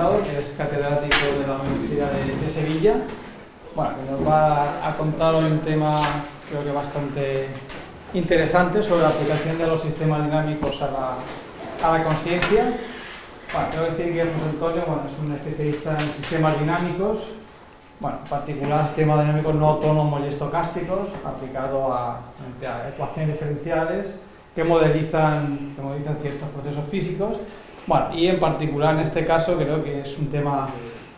Que es catedrático de la Universidad de, de Sevilla. Bueno, que nos va a contar hoy un tema creo que bastante interesante sobre la aplicación de los sistemas dinámicos a la, a la conciencia. Bueno, tengo que decir que José Antonio bueno, es un especialista en sistemas dinámicos, bueno, en particular sistemas dinámicos no autónomos y estocásticos, aplicado a, a ecuaciones diferenciales que modelizan, que modelizan ciertos procesos físicos. Bueno, y en particular en este caso creo que es un tema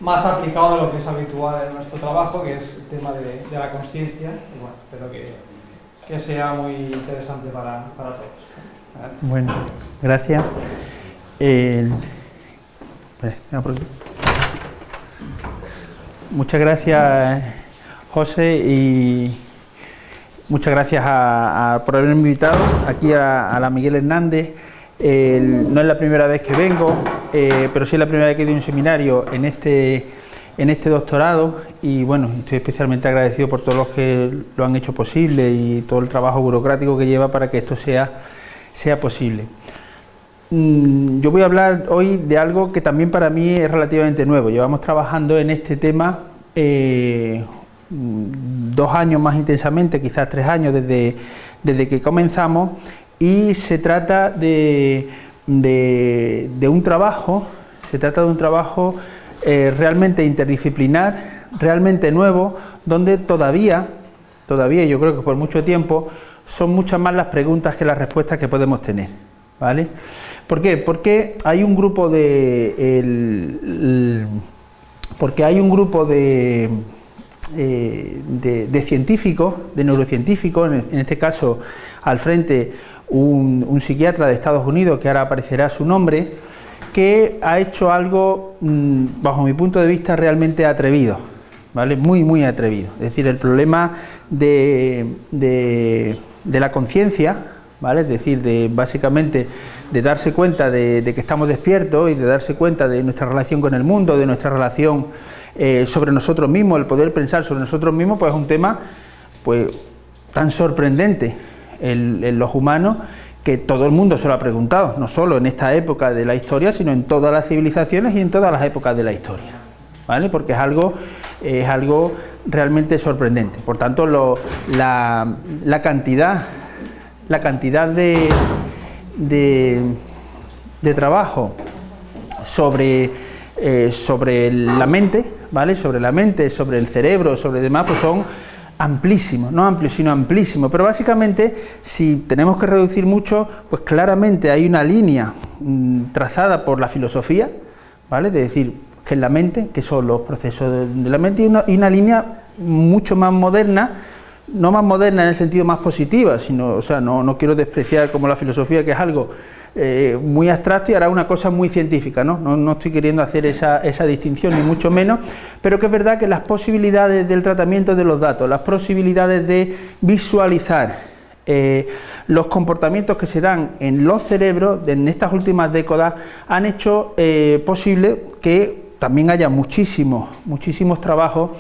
más aplicado de lo que es habitual en nuestro trabajo, que es el tema de, la conciencia. Y bueno, espero que, que, sea muy interesante para, para todos. Bueno, gracias. Eh, muchas gracias, José, y muchas gracias a, por haberme invitado aquí a, a la Miguel Hernández. No es la primera vez que vengo, eh, pero sí es la primera vez que doy un seminario en este, en este doctorado y bueno, estoy especialmente agradecido por todos los que lo han hecho posible y todo el trabajo burocrático que lleva para que esto sea, sea posible. Mm, yo voy a hablar hoy de algo que también para mí es relativamente nuevo. Llevamos trabajando en este tema eh, dos años más intensamente, quizás tres años desde, desde que comenzamos y se trata de, de, un trabajo, se trata de un trabajo eh, realmente interdisciplinar, realmente nuevo, donde todavía, todavía yo creo que por mucho tiempo, son muchas más las preguntas que las respuestas que podemos tener, ¿vale? ¿Por qué? Porque hay un grupo de... El, porque hay un grupo de, eh, de, de, científicos, de neurocientíficos, en, en este caso al frente un, psiquiatra de Estados Unidos, que ahora aparecerá su nombre, que ha hecho algo, mmm, bajo mi punto de vista, realmente atrevido, ¿vale? Muy, muy atrevido. Es decir, el problema de, de, la conciencia, ¿vale? Es decir, de básicamente de darse cuenta de, de, que estamos despiertos y de darse cuenta de nuestra relación con el mundo, de nuestra relación eh, sobre nosotros mismos, el poder pensar sobre nosotros mismos, pues es un tema pues tan sorprendente en, los humanos que todo el mundo se lo ha preguntado, no solo en esta época de la historia, sino en todas las civilizaciones y en todas las épocas de la historia, ¿vale? Porque es algo, es algo realmente sorprendente. Por tanto, la, la, cantidad, la cantidad de, de, de trabajo sobre, eh, sobre la mente, ¿vale? Sobre la mente, sobre el cerebro, sobre demás, pues son amplísimo, no amplio, sino amplísimo, pero básicamente si tenemos que reducir mucho, pues claramente hay una línea mmm, trazada por la filosofía, ¿vale? De decir, que es la mente, que son los procesos de, la mente, y una, línea mucho más moderna, no más moderna en el sentido más positiva, sino, o sea, no, no quiero despreciar como la filosofía, que es algo eh, muy abstracto y hará una cosa muy científica, ¿no? No, no estoy queriendo hacer esa, esa, distinción, ni mucho menos, pero que es verdad que las posibilidades del tratamiento de los datos, las posibilidades de visualizar eh, los comportamientos que se dan en los cerebros en estas últimas décadas han hecho eh, posible que también haya muchísimos, muchísimos trabajos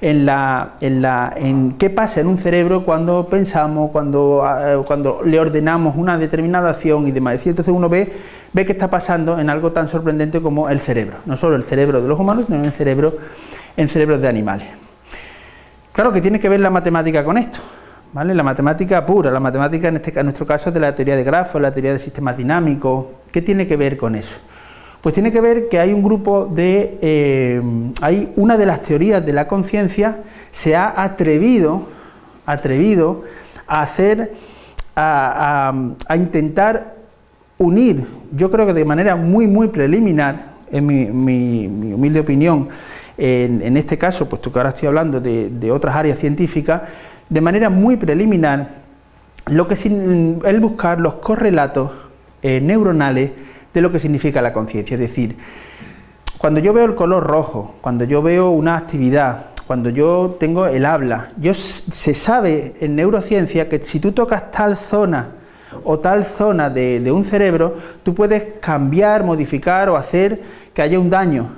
en, la, en, la, en qué pasa en un cerebro cuando pensamos, cuando, uh, cuando le ordenamos una determinada acción y demás. Entonces uno ve, ve qué está pasando en algo tan sorprendente como el cerebro, no solo el cerebro de los humanos, sino el cerebro, en cerebros de animales. Claro que tiene que ver la matemática con esto, ¿vale? La matemática pura, la matemática en, este, en nuestro caso de la teoría de grafos, la teoría de sistemas dinámicos, ¿qué tiene que ver con eso? Pues tiene que ver que hay un grupo de... Eh, hay una de las teorías de la conciencia se ha atrevido, atrevido a hacer, a, a, intentar unir, yo creo que de manera muy, muy preliminar, en mi, mi, mi humilde opinión, en, este caso, puesto que ahora estoy hablando de, de otras áreas científicas, de manera muy preliminar, lo que sin el buscar los correlatos eh, neuronales de lo que significa la conciencia. Es decir, cuando yo veo el color rojo, cuando yo veo una actividad, cuando yo tengo el habla, yo, se sabe en neurociencia que si tú tocas tal zona o tal zona de, de, un cerebro, tú puedes cambiar, modificar o hacer que haya un daño.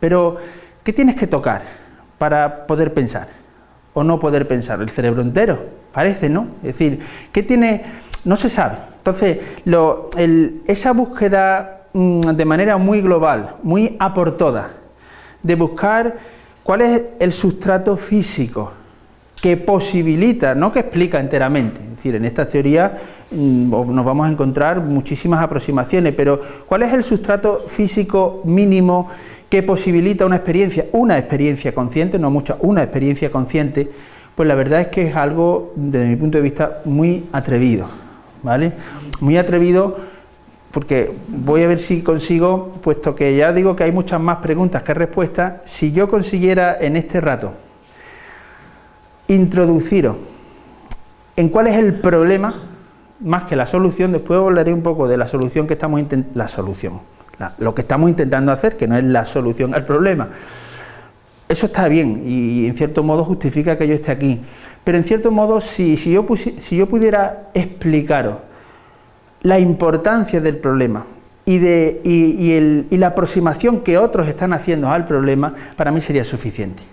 Pero, ¿qué tienes que tocar para poder pensar? O no poder pensar, el cerebro entero, parece, ¿no? Es decir, ¿qué tiene...? No se sabe, Entonces, esa búsqueda mm, de manera muy global, muy a por todas, de buscar cuál es el sustrato físico que posibilita, no que explica enteramente, es decir, en esta teoría mm, nos vamos a encontrar muchísimas aproximaciones, pero cuál es el sustrato físico mínimo que posibilita una experiencia, una experiencia consciente, no mucha, una experiencia consciente, pues la verdad es que es algo, desde mi punto de vista, muy atrevido, ¿vale? Muy atrevido porque voy a ver si consigo, puesto que ya digo que hay muchas más preguntas que respuestas, si yo consiguiera en este rato introduciros en cuál es el problema, más que la solución, después hablaré un poco de la solución que estamos intentando, la solución, lo que estamos intentando hacer, que no es la solución al problema. Eso está bien y en cierto modo justifica que yo esté aquí, pero en cierto modo si, si, yo, si yo pudiera explicaros la importancia del problema y, de, y, la aproximación que otros están haciendo al problema, para mí sería suficiente.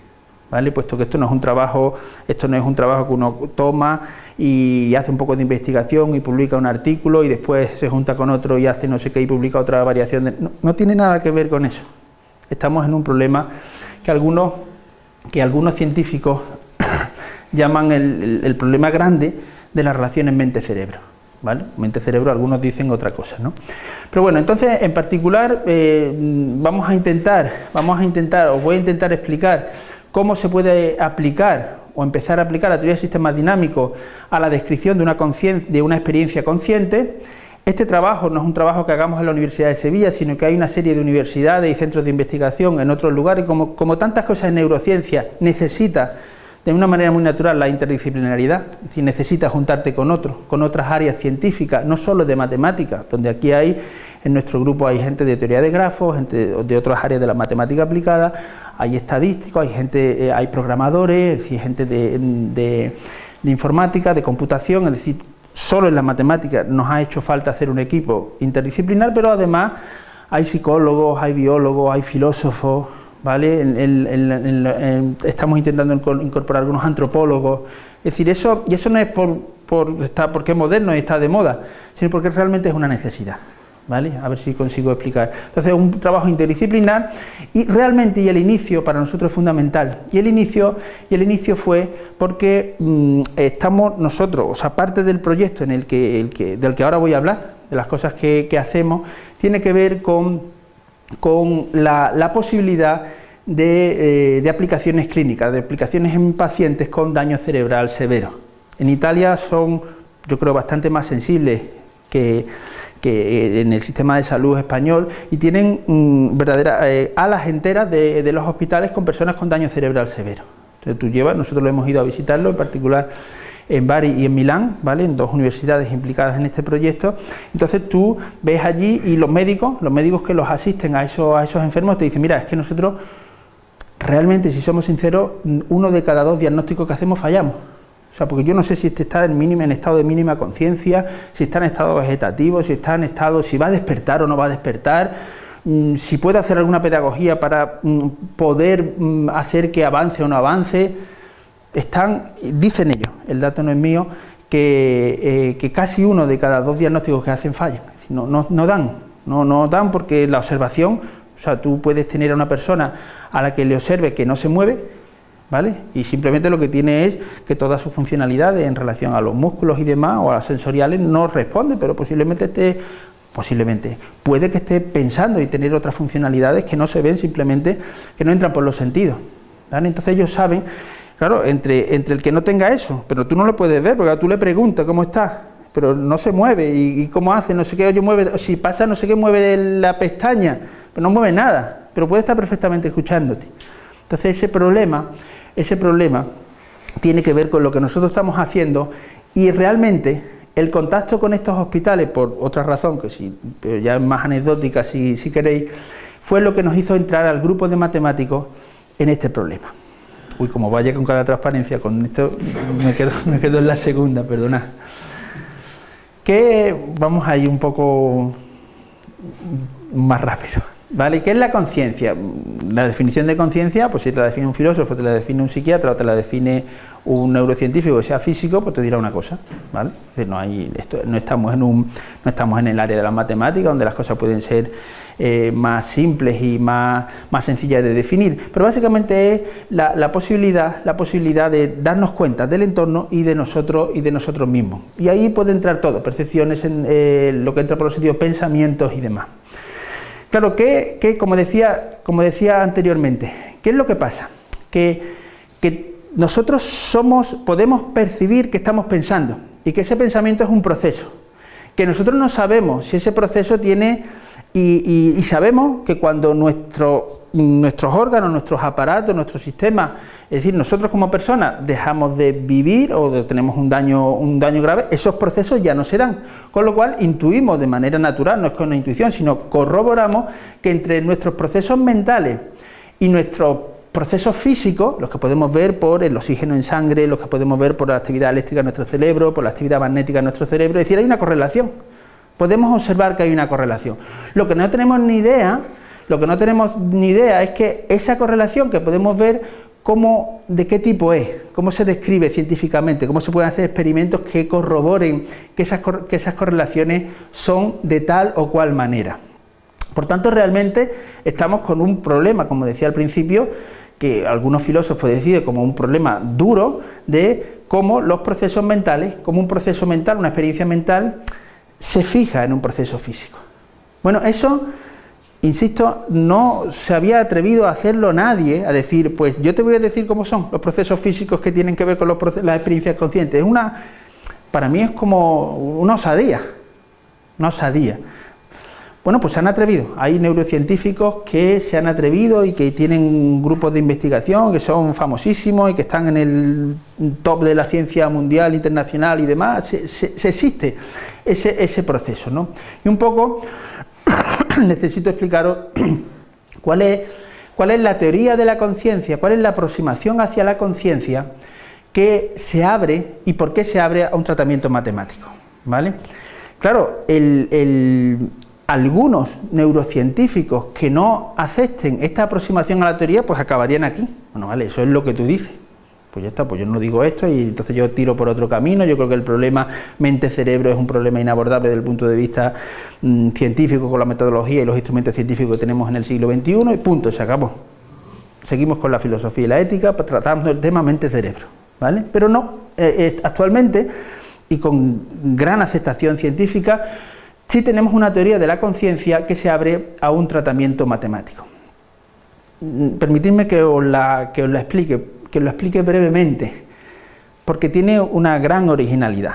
¿Vale? Puesto que esto no es un trabajo, esto no es un trabajo que uno toma y hace un poco de investigación y publica un artículo y después se junta con otro y hace no sé qué y publica otra variación. no, tiene nada que ver con eso. Estamos en un problema que algunos, que algunos científicos llaman el problema grande de las relaciones mente-cerebro. ¿vale? Mente-cerebro, algunos dicen otra cosa, ¿no? Pero bueno, entonces, en particular, eh, vamos a intentar, vamos a intentar, os voy a intentar explicar cómo se puede aplicar o empezar a aplicar la teoría de sistemas dinámicos a la descripción de una, de una experiencia consciente. Este trabajo no es un trabajo que hagamos en la Universidad de Sevilla, sino que hay una serie de universidades y centros de investigación en otros lugares, como, tantas cosas en neurociencia, necesita de una manera muy natural la interdisciplinaridad, es decir, necesitas juntarte con otros, con otras áreas científicas, no solo de matemáticas, donde aquí hay, en nuestro grupo hay gente de teoría de grafos, gente de otras áreas de la matemática aplicada, hay estadísticos, hay gente, eh, hay programadores, es decir, gente de, informática, de computación, es decir, solo en la matemática nos ha hecho falta hacer un equipo interdisciplinar, pero además hay psicólogos, hay biólogos, hay filósofos, ¿vale? estamos intentando incorporar algunos antropólogos, es decir, eso, y eso no es por, por porque es moderno y está de moda, sino porque realmente es una necesidad. ¿Vale? A ver si consigo explicar. Entonces, un trabajo interdisciplinar y realmente, y el inicio para nosotros es fundamental. Y el inicio, y el inicio fue porque mm, estamos nosotros, o sea, parte del proyecto en el que, el que, del que ahora voy a hablar, de las cosas que, que hacemos, tiene que ver con con la, posibilidad eh, de, aplicaciones clínicas, de aplicaciones en pacientes con daño cerebral severo. En Italia son, yo creo, bastante más sensibles que, en el sistema de salud español y tienen mm, verdaderas eh, alas enteras de, los hospitales con personas con daño cerebral severo. Entonces tú llevas, nosotros lo hemos ido a visitarlo, en particular en Bari y en Milán, ¿vale? en dos universidades implicadas en este proyecto. Entonces tú ves allí y los médicos, los médicos que los asisten a esos, a esos enfermos te dicen, mira, es que nosotros realmente, si somos sinceros, uno de cada dos diagnósticos que hacemos fallamos. O sea, porque yo no sé si este está en, mínima, en estado de mínima conciencia, si está en estado vegetativo, si está en estado, si va a despertar o no va a despertar, mm, si puede hacer alguna pedagogía para mm, poder mm, hacer que avance o no avance. Están, dicen ellos, el dato no es mío, que, eh, casi uno de cada dos diagnósticos que hacen fallan, no, no, dan, no, no dan porque la observación, o sea, tú puedes tener a una persona a la que le observe que no se mueve, ¿vale? Y simplemente lo que tiene es que todas sus funcionalidades en relación a los músculos y demás, o a las sensoriales, no responde, pero posiblemente esté, posiblemente, puede que esté pensando y tener otras funcionalidades que no se ven simplemente, que no entran por los sentidos, ¿vale? Entonces ellos saben Claro, entre, entre el que no tenga eso, pero tú no lo puedes ver, porque tú le preguntas cómo está, pero no se mueve, y, cómo hace, no sé qué, oye, mueve, si pasa no sé qué, mueve la pestaña, pero no mueve nada, pero puede estar perfectamente escuchándote. Entonces ese problema, ese problema tiene que ver con lo que nosotros estamos haciendo y realmente el contacto con estos hospitales, por otra razón, que si, ya es más anecdótica si, si queréis, fue lo que nos hizo entrar al grupo de matemáticos en este problema. Uy, como vaya con cada transparencia, con esto me quedo, me quedo en la segunda, perdona. Que vamos a ir un poco más rápido. ¿Vale? ¿Qué es la conciencia? La definición de conciencia, pues si te la define un filósofo, te la define un psiquiatra o te la define un neurocientífico que sea físico, pues te dirá una cosa, ¿vale? no, hay, esto, no, estamos en un, no estamos en el área de la matemática, donde las cosas pueden ser eh, más simples y más, sencillas de definir, pero básicamente es la, posibilidad, la posibilidad de darnos cuenta del entorno y de nosotros y de nosotros mismos. Y ahí puede entrar todo, percepciones, en, eh, lo que entra por los sentidos, pensamientos y demás. Claro, que, como, decía, como decía anteriormente, ¿qué es lo que pasa? Que, nosotros somos, podemos percibir que estamos pensando y que ese pensamiento es un proceso, que nosotros no sabemos si ese proceso tiene y, sabemos que cuando nuestro, nuestros órganos, nuestros aparatos, nuestro sistema, es decir, nosotros como personas dejamos de vivir o tenemos un daño, un daño grave, esos procesos ya no se dan. Con lo cual intuimos de manera natural, no es con una intuición, sino corroboramos que entre nuestros procesos mentales y nuestros procesos físicos, los que podemos ver por el oxígeno en sangre, los que podemos ver por la actividad eléctrica en nuestro cerebro, por la actividad magnética en nuestro cerebro, es decir, hay una correlación podemos observar que hay una correlación. Lo que no tenemos ni idea, lo que no tenemos ni idea es que esa correlación que podemos ver cómo, de qué tipo es, cómo se describe científicamente, cómo se pueden hacer experimentos que corroboren que esas, que esas correlaciones son de tal o cual manera. Por tanto, realmente estamos con un problema, como decía al principio, que algunos filósofos deciden como un problema duro de cómo los procesos mentales, como un proceso mental, una experiencia mental, se fija en un proceso físico. Bueno, eso, insisto, no se había atrevido a hacerlo nadie, a decir, pues yo te voy a decir cómo son los procesos físicos que tienen que ver con las experiencias conscientes. Es una, para mí es como una osadía, una osadía. Bueno, pues se han atrevido. Hay neurocientíficos que se han atrevido y que tienen grupos de investigación que son famosísimos y que están en el top de la ciencia mundial, internacional y demás. Se, existe ese, proceso, ¿no? Y un poco necesito explicaros cuál es, cuál es la teoría de la conciencia, cuál es la aproximación hacia la conciencia que se abre y por qué se abre a un tratamiento matemático, ¿vale? Claro, el, algunos neurocientíficos que no acepten esta aproximación a la teoría, pues acabarían aquí. Bueno, vale, eso es lo que tú dices. Pues ya está, pues yo no digo esto y entonces yo tiro por otro camino. Yo creo que el problema mente-cerebro es un problema inabordable desde el punto de vista mm, científico, con la metodología y los instrumentos científicos que tenemos en el siglo XXI y punto, se acabó. Seguimos con la filosofía y la ética tratando el tema mente-cerebro, ¿vale? Pero no, eh, actualmente y con gran aceptación científica, sí tenemos una teoría de la conciencia que se abre a un tratamiento matemático. Mm, permitidme que os la, que os explique, que lo explique brevemente, porque tiene una gran originalidad.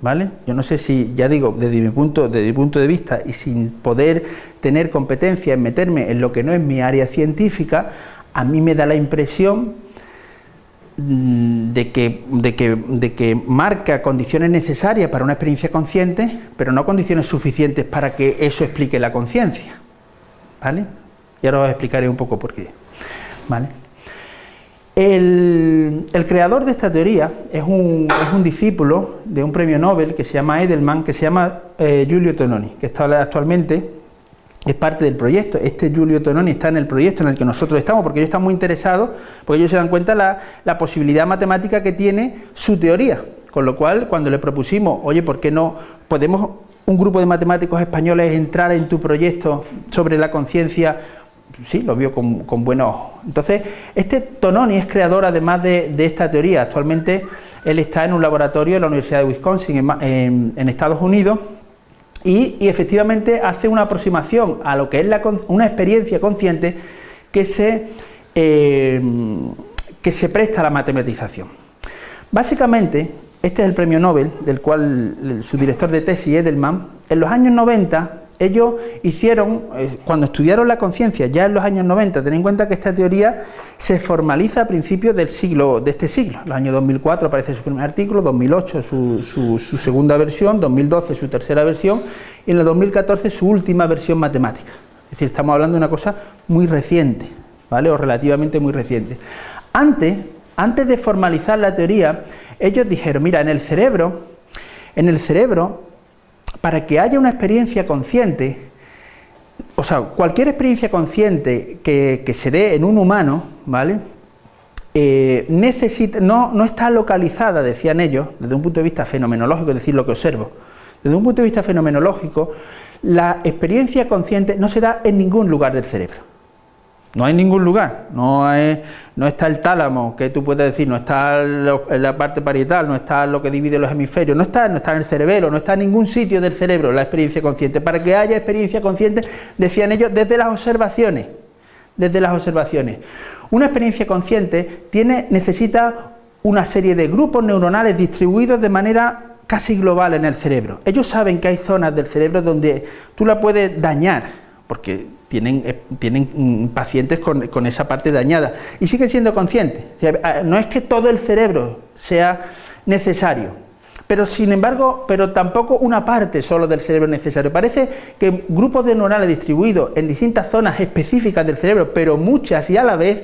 ¿Vale? Yo no sé si, ya digo, desde mi, punto, de vista y sin poder tener competencia en meterme en lo que no es mi área científica, a mí me da la impresión de que, de, que, de que, marca condiciones necesarias para una experiencia consciente, pero no condiciones suficientes para que eso explique la conciencia. ¿Vale? Y ahora os explicaré un poco por qué. ¿Vale? El, creador de esta teoría es un, es un, discípulo de un premio Nobel que se llama Edelman, que se llama eh, Giulio Tononi, que está actualmente es parte del proyecto. Este Giulio Tononi está en el proyecto en el que nosotros estamos, porque ellos están muy interesados, porque ellos se dan cuenta la, la posibilidad matemática que tiene su teoría. Con lo cual, cuando le propusimos, oye, ¿por qué no podemos un grupo de matemáticos españoles entrar en tu proyecto sobre la conciencia? Sí, lo vio con, con buenos ojos. Entonces, este Tononi es creador además de, esta teoría. Actualmente él está en un laboratorio de la Universidad de Wisconsin en, en Estados Unidos y, efectivamente hace una aproximación a lo que es una experiencia consciente que se, eh, que se presta a la matematización. Básicamente, este es el premio Nobel, del cual su director de tesis, Edelman, en los años 90 ellos hicieron, eh, cuando estudiaron la conciencia, ya en los años 90, ten en cuenta que esta teoría se formaliza a principios del siglo, de este siglo. En el año 2004 aparece su primer artículo, 2008 su, su, segunda versión, 2012 su tercera versión y en el 2014 su última versión matemática. Es decir, estamos hablando de una cosa muy reciente, ¿vale? O relativamente muy reciente. Antes, antes de formalizar la teoría, ellos dijeron, mira, en el cerebro, en el cerebro para que haya una experiencia consciente, o sea, cualquier experiencia consciente que, se dé en un humano, ¿vale? Eh, necesita, no, no está localizada, decían ellos, desde un punto de vista fenomenológico, es decir, lo que observo. Desde un punto de vista fenomenológico, la experiencia consciente no se da en ningún lugar del cerebro. No hay ningún lugar, no, está el tálamo, que tú puedes decir, no está en la parte parietal, no está lo que divide los hemisferios, no está, no está en el cerebelo, no está en ningún sitio del cerebro la experiencia consciente. Para que haya experiencia consciente, decían ellos, desde las observaciones, desde las observaciones. Una experiencia consciente tiene, necesita una serie de grupos neuronales distribuidos de manera casi global en el cerebro. Ellos saben que hay zonas del cerebro donde tú la puedes dañar, porque tienen, eh, tienen mm, pacientes con, esa parte dañada y siguen siendo conscientes. no es que todo el cerebro sea necesario, pero sin embargo, pero tampoco una parte solo del cerebro es necesario. Parece que grupos de neuronales distribuidos en distintas zonas específicas del cerebro, pero muchas y a la vez,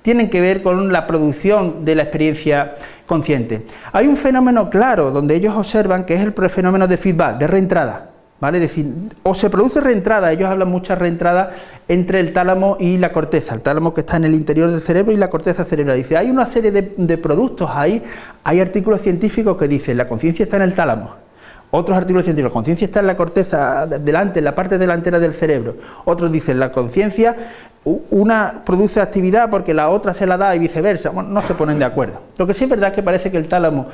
tienen que ver con la producción de la experiencia consciente. Hay un fenómeno claro donde ellos observan que es el fenómeno de feedback, de reentrada. ¿Vale? Es decir, o se produce reentrada, ellos hablan mucha reentrada entre el tálamo y la corteza, el tálamo que está en el interior del cerebro y la corteza cerebral. Dice, hay una serie de, productos ahí, hay artículos científicos que dicen, la conciencia está en el tálamo, otros artículos científicos, la conciencia está en la corteza, delante, en la parte delantera del cerebro. Otros dicen, la conciencia, una produce actividad porque la otra se la da y viceversa. Bueno, no se ponen de acuerdo. Lo que sí es verdad es que parece que el tálamo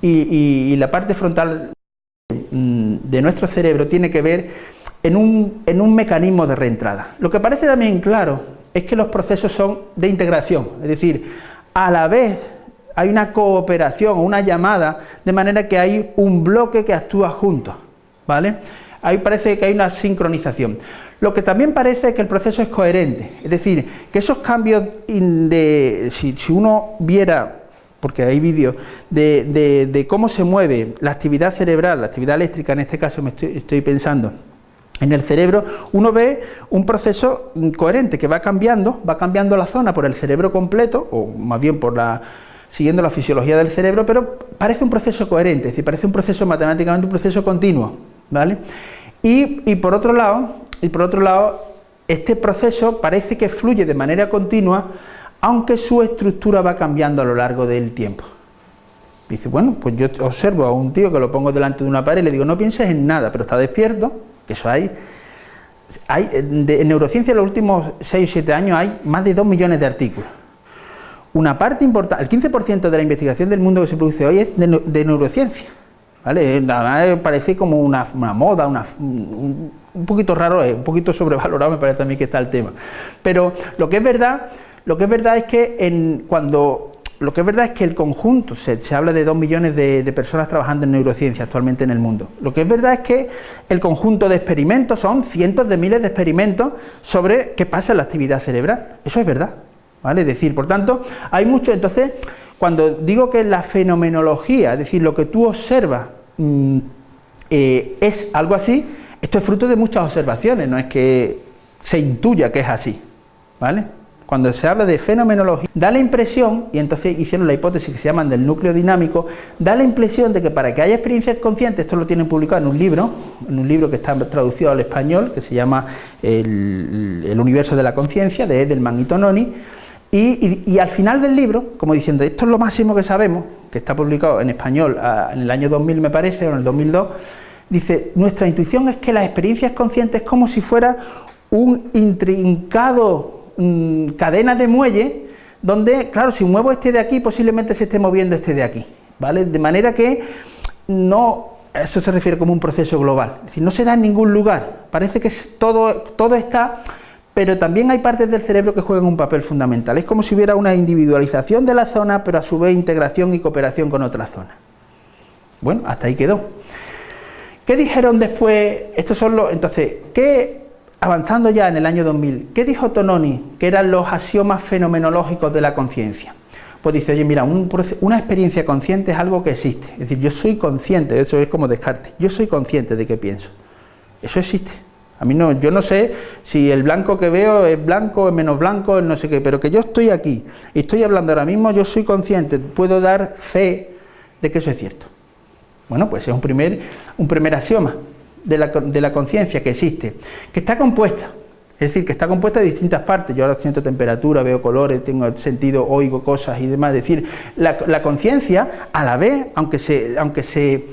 y la parte frontal Mm, de nuestro cerebro tiene que ver en un, en un mecanismo de reentrada. Lo que parece también claro es que los procesos son de integración, es decir, a la vez hay una cooperación, una llamada, de manera que hay un bloque que actúa juntos, ¿vale? Ahí parece que hay una sincronización. Lo que también parece es que el proceso es coherente, es decir, que esos cambios de, si uno viera porque hay vídeos de, cómo se mueve la actividad cerebral, la actividad eléctrica en este caso me estoy, pensando, en el cerebro uno ve un proceso coherente que va cambiando, va cambiando la zona por el cerebro completo, o más bien por la siguiendo la fisiología del cerebro, pero parece un proceso coherente, es decir, parece un proceso matemáticamente un proceso continuo, ¿vale? Y por otro lado, y por otro lado, este proceso parece que fluye de manera continua aunque su estructura va cambiando a lo largo del tiempo. Dice, bueno, pues yo observo a un tío que lo pongo delante de una pared y le digo, no pienses en nada, pero está despierto, que eso hay... hay en neurociencia en los últimos 6 o 7 años hay más de 2 millones de artículos. Una parte importante, el 15% de la investigación del mundo que se produce hoy es de, neurociencia. ¿vale? Parece como una, moda, una, un, un, poquito raro, un poquito sobrevalorado me parece a mí que está el tema. Pero lo que es verdad lo que es verdad es que en, cuando lo que es verdad es que el conjunto, se, habla de dos millones de, personas trabajando en neurociencia actualmente en el mundo. Lo que es verdad es que el conjunto de experimentos son cientos de miles de experimentos sobre qué pasa en la actividad cerebral. Eso es verdad. ¿vale? Es decir, por tanto, hay mucho. Entonces, cuando digo que la fenomenología, es decir, lo que tú observas mm, eh, es algo así, esto es fruto de muchas observaciones, no es que se intuya que es así. ¿Vale? Cuando se habla de fenomenología, da la impresión, y entonces hicieron la hipótesis que se llaman del núcleo dinámico, da la impresión de que para que haya experiencias conscientes, esto lo tienen publicado en un libro, en un libro que está traducido al español, que se llama El, universo de la conciencia, de Edelman y Tononi, y, al final del libro, como diciendo, esto es lo máximo que sabemos, que está publicado en español en el año 2000 me parece, o en el 2002, dice, nuestra intuición es que las experiencias conscientes es como si fuera un intrincado Mm, cadena de muelle donde, claro, si muevo este de aquí, posiblemente se esté moviendo este de aquí, ¿vale? De manera que no, eso se refiere como un proceso global, es decir, no se da en ningún lugar, parece que todo, todo está, pero también hay partes del cerebro que juegan un papel fundamental, es como si hubiera una individualización de la zona, pero a su vez integración y cooperación con otra zona. Bueno, hasta ahí quedó. ¿Qué dijeron después? Estos son los, entonces, ¿qué avanzando ya en el año 2000, ¿qué dijo Tononi que eran los axiomas fenomenológicos de la conciencia? Pues dice, oye, mira, una experiencia consciente es algo que existe. Es decir, yo soy consciente, eso es como Descartes, yo soy consciente de qué pienso. Eso existe. A mí no, yo no sé si el blanco que veo es blanco, es menos blanco, es no sé qué, pero que yo estoy aquí y estoy hablando ahora mismo, yo soy consciente, puedo dar fe de que eso es cierto. Bueno, pues es un primer, un primer axioma de la, conciencia que existe, que está compuesta, Es decir, que está compuesta de distintas partes. Yo ahora siento temperatura, veo colores, tengo sentido, oigo cosas y demás. Es decir, la, conciencia, a la vez, aunque se, aunque se,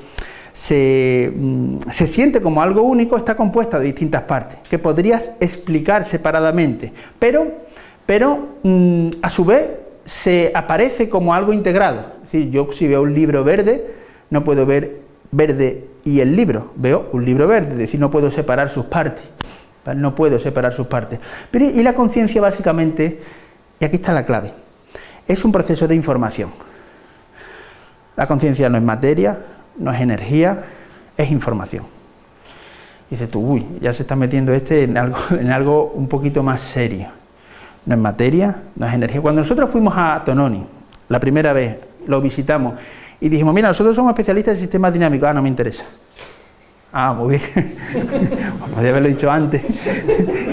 mm, se, siente como algo único, está compuesta de distintas partes, que podrías explicar separadamente, pero, pero mm, a su vez se aparece como algo integrado. Es decir, yo si veo un libro verde, no puedo ver verde y el libro, veo un libro verde, es decir, no puedo separar sus partes. No puedo separar sus partes. Pero, y la conciencia básicamente, y aquí está la clave, es un proceso de información. La conciencia no es materia, no es energía, es información. Dice tú, uy, ya se está metiendo este en algo, en algo un poquito más serio. No es materia, no es energía. Cuando nosotros fuimos a Tononi, la primera vez, lo visitamos, y dijimos, mira, nosotros somos especialistas en sistemas dinámicos, ah, no me interesa. Ah, muy bien. Podría haberlo dicho antes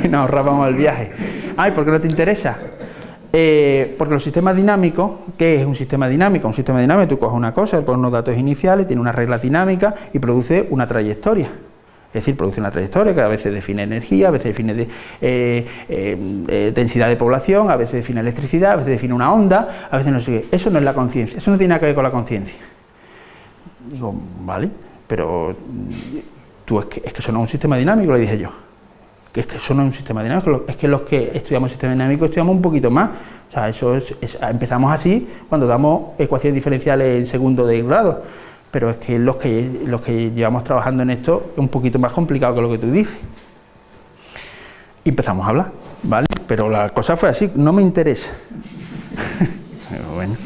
y nos ahorrábamos el viaje. Ay, ¿por qué no te interesa? Eh, porque los sistemas dinámicos, ¿qué es un sistema dinámico? Un sistema dinámico, tú coges una cosa, pones unos datos iniciales, tiene unas reglas dinámicas y produce una trayectoria. Es decir, produce una trayectoria que a veces define energía, a veces define eh, eh, densidad de población, a veces define electricidad, a veces define una onda, a veces no sé qué. Eso no es la conciencia, eso no tiene nada que ver con la conciencia. Digo, vale, pero tú es que, es que eso no es un sistema dinámico, le dije yo. Que es que eso no es un sistema dinámico, es que los que estudiamos sistema dinámico estudiamos un poquito más. O sea, eso es, empezamos así cuando damos ecuaciones diferenciales en segundo de grado. Pero es que los que los que llevamos trabajando en esto es un poquito más complicado que lo que tú dices. Empezamos a hablar, ¿vale? Pero la cosa fue así, no me interesa. bueno.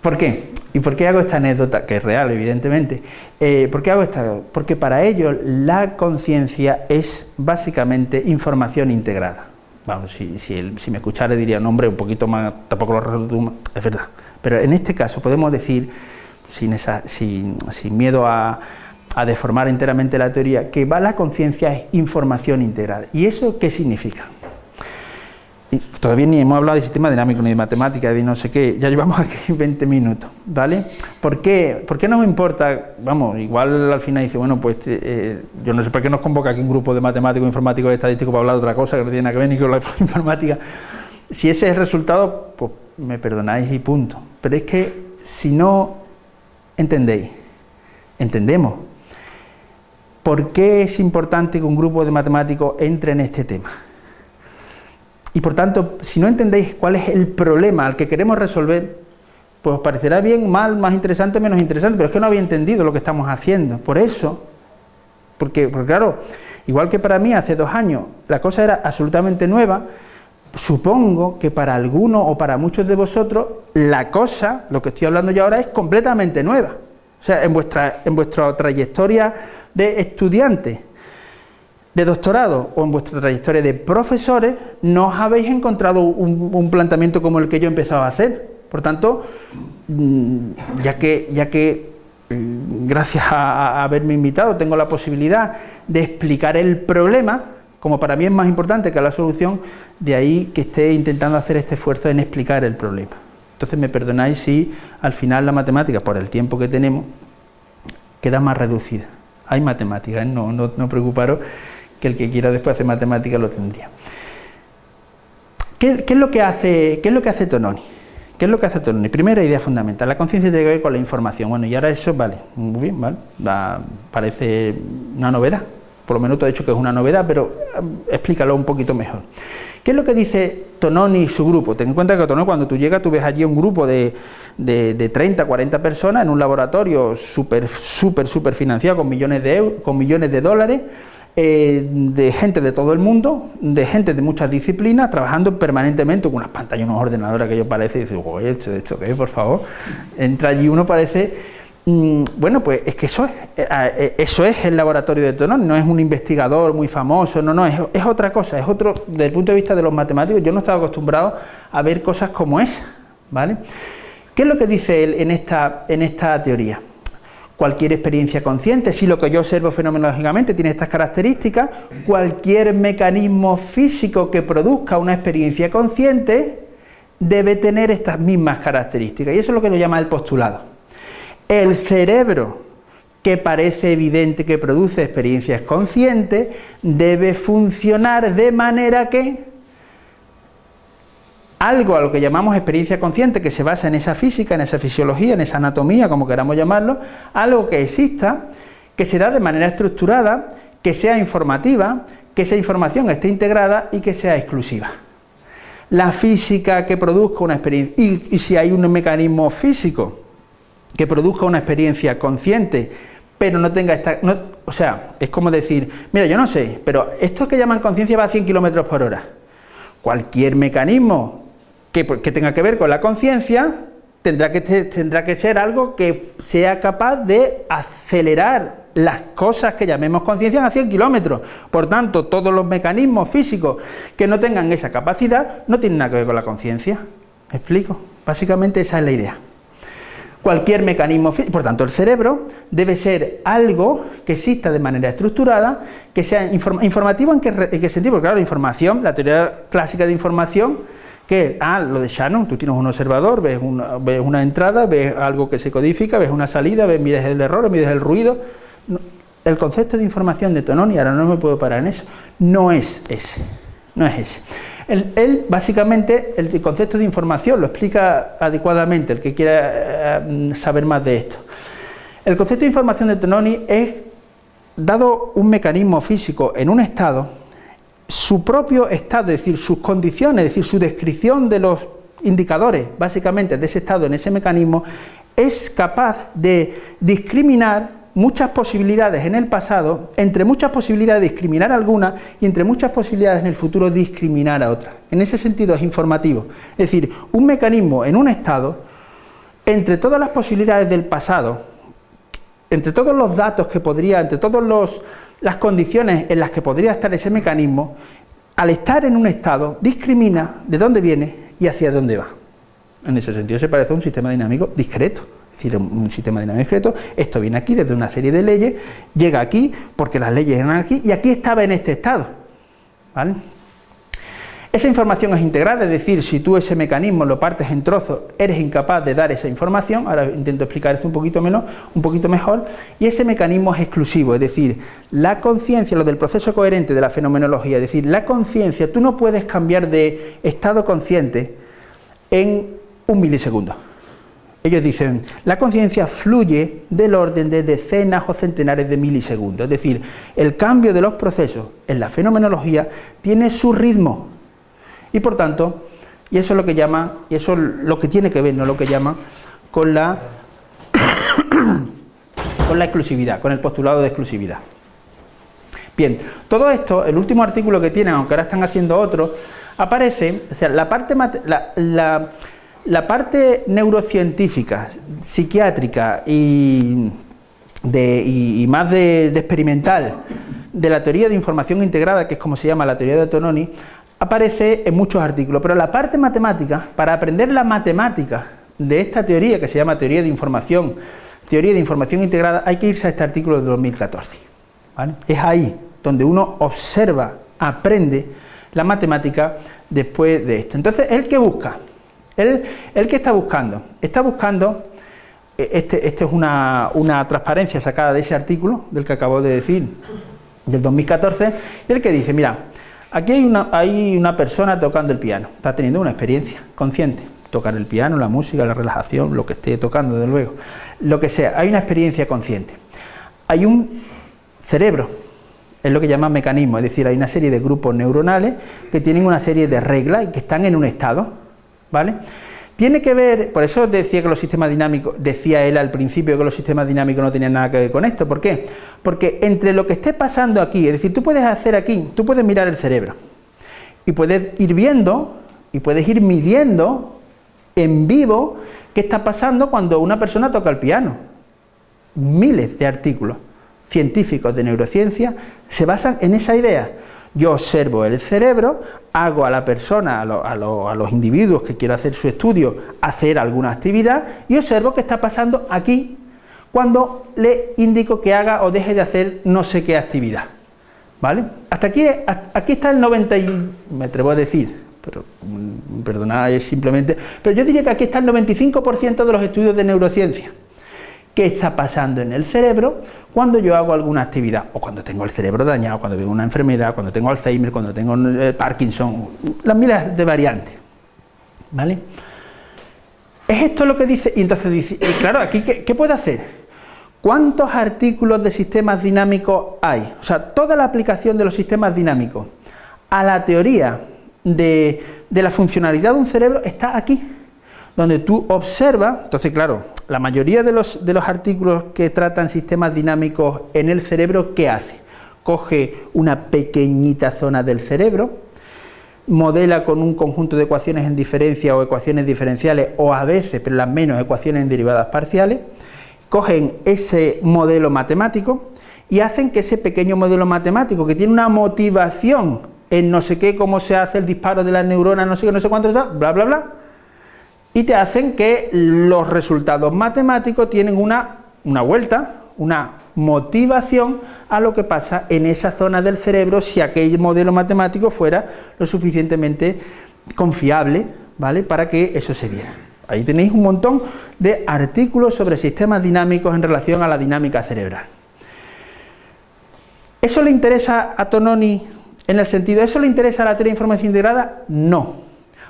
¿Por qué? ¿Y por qué hago esta anécdota? Que es real, evidentemente. Eh, ¿Por qué hago esta? Porque para ellos la conciencia es básicamente información integrada. Vamos, si, si, me escuchara diría, no hombre, un poquito más, tampoco lo resuelvo, es verdad. Pero en este caso podemos decir, sin, esa, sin, miedo a, deformar enteramente la teoría, que va la conciencia es información integrada. ¿Y eso qué significa? todavía ni hemos hablado de sistema dinámico, ni de matemática, ni no sé qué, ya llevamos aquí 20 minutos, ¿vale? ¿Por qué? ¿Por qué no me importa? Vamos, igual al final dice, bueno, pues eh, yo no sé por qué nos convoca aquí un grupo de matemáticos, informáticos y estadísticos para hablar de otra cosa que no tiene nada que ver ni con la informática. Si ese es el resultado, pues me perdonáis y punto. Pero es que si no entendéis, entendemos, ¿por qué es importante que un grupo de matemáticos entre en este tema? Y por tanto, si no entendéis cuál es el problema al que queremos resolver, pues os parecerá bien, mal, más interesante, menos interesante, pero es que no había entendido lo que estamos haciendo. Por eso, porque, porque claro, igual que para mí hace dos años la cosa era absolutamente nueva, supongo que para algunos o para muchos de vosotros la cosa, lo que estoy hablando yo ahora, es completamente nueva. O sea, en vuestra, en vuestra trayectoria de estudiante, de doctorado o en vuestra trayectoria de profesores, no os habéis encontrado un, planteamiento como el que yo empezaba a hacer. Por tanto, mm, ya que, ya que mm, gracias a, haberme invitado tengo la posibilidad de explicar el problema, como para mí es más importante que la solución, de ahí que esté intentando hacer este esfuerzo en explicar el problema. Entonces me perdonáis si al final la matemática, por el tiempo que tenemos, queda más reducida. Hay matemáticas, ¿eh? no, no, no preocuparos que el que quiera después hacer matemáticas lo tendría. ¿Qué, es lo que hace, ¿Qué es lo que hace Tononi? ¿Qué es lo que hace Tononi? Primera idea fundamental, la conciencia tiene que ver con la información. Bueno, y ahora eso, vale, muy bien, vale, parece una novedad. Por lo menos te he dicho que es una novedad, pero eh, explícalo un poquito mejor. ¿Qué es lo que dice Tononi y su grupo? Ten en cuenta que Tononi, cuando tú llegas, tú ves allí un grupo de, de, de 30, 40 personas en un laboratorio súper, súper, súper financiado con millones de euros, con millones de dólares, eh, de gente de todo el mundo, de gente de muchas disciplinas, trabajando permanentemente con unas pantallas, unos ordenadores que yo parece, y dice, oye, ¿esto, esto qué, por favor? Entra allí uno parece, bueno, pues es que eso es, eh, eh, eso es el laboratorio de Tonón, no es un investigador muy famoso, no, no, es, otra cosa, es otro, desde el punto de vista de los matemáticos, yo no estaba acostumbrado a ver cosas como esa, ¿vale? ¿Qué es lo que dice él en esta, en esta teoría? cualquier experiencia consciente, si lo que yo observo fenomenológicamente tiene estas características, cualquier mecanismo físico que produzca una experiencia consciente debe tener estas mismas características, y eso es lo que nos llama el postulado. El cerebro que parece evidente que produce experiencias conscientes, debe funcionar de manera que algo a lo que llamamos experiencia consciente, que se basa en esa física, en esa fisiología, en esa anatomía, como queramos llamarlo, algo que exista, que se da de manera estructurada, que sea informativa, que esa información esté integrada y que sea exclusiva. La física que produzca una experiencia, y, si hay un mecanismo físico que produzca una experiencia consciente, pero no tenga esta... o sea, es como decir, mira, yo no sé, pero esto que llaman conciencia va a 100 km por hora. Cualquier mecanismo que, que tenga que ver con la conciencia tendrá que, tendrá que ser algo que sea capaz de acelerar las cosas que llamemos conciencia a 100 kilómetros. Por tanto, todos los mecanismos físicos que no tengan esa capacidad no tienen nada que ver con la conciencia. ¿Me explico? Básicamente esa es la idea. Cualquier mecanismo físico, por tanto el cerebro debe ser algo que exista de manera estructurada, que sea informativo en qué, en qué sentido, porque claro, la información, la teoría clásica de información, que, ah, lo de Shannon, tú tienes un observador, ves una, ves una entrada, ves algo que se codifica, ves una salida, ves, mides el error, mides el ruido. el concepto de información de Tononi, ahora no me puedo parar en eso, no es ese, no es ese. Él, básicamente, el concepto de información lo explica adecuadamente, el que quiera eh, saber más de esto. El concepto de información de Tononi es, dado un mecanismo físico en un estado, su propio estado, es decir, sus condiciones, es decir, su descripción de los indicadores, básicamente, de ese estado en ese mecanismo, es capaz de discriminar muchas posibilidades en el pasado, entre muchas posibilidades discriminar algunas y entre muchas posibilidades en el futuro discriminar a otras. En ese sentido es informativo. Es decir, un mecanismo en un estado, entre todas las posibilidades del pasado, entre todos los datos que podría, entre todos los las condiciones en las que podría estar ese mecanismo, al estar en un estado, discrimina de dónde viene y hacia dónde va. En ese sentido se parece a un sistema dinámico discreto, decir, un sistema dinámico discreto, esto viene aquí desde una serie de leyes, llega aquí porque las leyes eran aquí y aquí estaba en este estado. ¿vale? Esa información es integrada, es decir, si tú ese mecanismo lo partes en trozos, eres incapaz de dar esa información, ahora intento explicar esto un poquito menos, un poquito mejor, y ese mecanismo es exclusivo, es decir, la conciencia, lo del proceso coherente de la fenomenología, es decir, la conciencia, tú no puedes cambiar de estado consciente en un milisegundo. Ellos dicen, la conciencia fluye del orden de decenas o centenares de milisegundos, es decir, el cambio de los procesos en la fenomenología tiene su ritmo, y por tanto, y eso es lo que llama, y eso es lo que tiene que ver, no lo que llama, con la, con la exclusividad, con el postulado de exclusividad. Bien, todo esto, el último artículo que tienen, aunque ahora están haciendo otro, aparece, o sea, la parte, la, la, parte neurocientífica, psiquiátrica y, de, y, más de, de, experimental de la teoría de información integrada, que es como se llama la teoría de Tononi, aparece en muchos artículos, pero la parte matemática, para aprender la matemática de esta teoría, que se llama teoría de información, teoría de información integrada, hay que irse a este artículo de 2014. Es ahí donde uno observa, aprende la matemática después de esto. Entonces, ¿el que busca? ¿El, que está buscando? Está buscando, eh, este, este es una, una transparencia sacada de ese artículo, del que acabo de decir, del 2014, el que dice, mira, Aquí hay una, hay una persona tocando el piano, está teniendo una experiencia consciente, tocar el piano, la música, la relajación, lo que esté tocando, desde luego, lo que sea, hay una experiencia consciente. Hay un cerebro, es lo que llaman mecanismo, es decir, hay una serie de grupos neuronales que tienen una serie de reglas y que están en un estado, ¿vale? Tiene que ver, por eso decía que los sistemas dinámicos, decía él al principio que los sistemas dinámicos no tenían nada que ver con esto. ¿Por qué? Porque entre lo que esté pasando aquí, es decir, tú puedes hacer aquí, tú puedes mirar el cerebro y puedes ir viendo y puedes ir midiendo en vivo qué está pasando cuando una persona toca el piano. Miles de artículos científicos de neurociencia se basan en esa idea. Yo observo el cerebro, hago a la persona, a, los individuos que quiero hacer su estudio, hacer alguna actividad y observo qué está pasando aquí cuando le indico que haga o deje de hacer no sé qué actividad. ¿Vale? Hasta aquí, aquí está el 90 y... me atrevo a decir, pero mm, perdonad, es simplemente... Pero yo diría que aquí está el 95% de los estudios de neurociencia qué está pasando en el cerebro cuando yo hago alguna actividad, o cuando tengo el cerebro dañado, cuando tengo una enfermedad, cuando tengo Alzheimer, cuando tengo eh, Parkinson, las miles de variantes. ¿Vale? Es esto lo que dice, y entonces dice, y claro, aquí ¿qué, ¿qué puede hacer? ¿Cuántos artículos de sistemas dinámicos hay? O sea, toda la aplicación de los sistemas dinámicos a la teoría de, de la funcionalidad de un cerebro está aquí, donde tú observas, entonces claro, la mayoría de los, de los artículos que tratan sistemas dinámicos en el cerebro, ¿qué hace? Coge una pequeñita zona del cerebro, modela con un conjunto de ecuaciones en diferencia o ecuaciones diferenciales, o a veces, pero las menos, ecuaciones en derivadas parciales, cogen ese modelo matemático y hacen que ese pequeño modelo matemático, que tiene una motivación en no sé qué, cómo se hace el disparo de las neuronas, no sé qué, no sé cuánto, bla, bla, bla, y te hacen que los resultados matemáticos tienen una, una vuelta, una motivación a lo que pasa en esa zona del cerebro si aquel modelo matemático fuera lo suficientemente confiable, ¿vale?, para que eso se viera. Ahí tenéis un montón de artículos sobre sistemas dinámicos en relación a la dinámica cerebral. ¿Eso le interesa a Tononi en el sentido, ¿eso le interesa a la teoría de información integrada? No.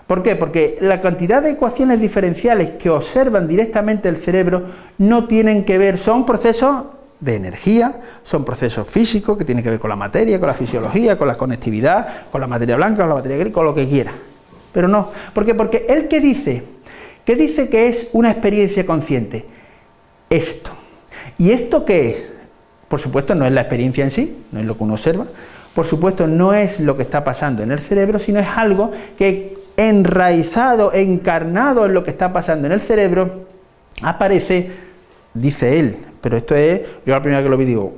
¿Por qué? Porque la cantidad de ecuaciones diferenciales que observan directamente el cerebro no tienen que ver, son procesos de energía, son procesos físicos que tienen que ver con la materia, con la fisiología, con la conectividad, con la materia blanca, con la materia gris, con lo que quiera. Pero no, ¿por qué? Porque él que dice, que dice que es una experiencia consciente, esto. ¿Y esto qué es? Por supuesto no es la experiencia en sí, no es lo que uno observa, por supuesto no es lo que está pasando en el cerebro, sino es algo que enraizado, encarnado en lo que está pasando en el cerebro, aparece, dice él, pero esto es, yo la primera que lo vi digo,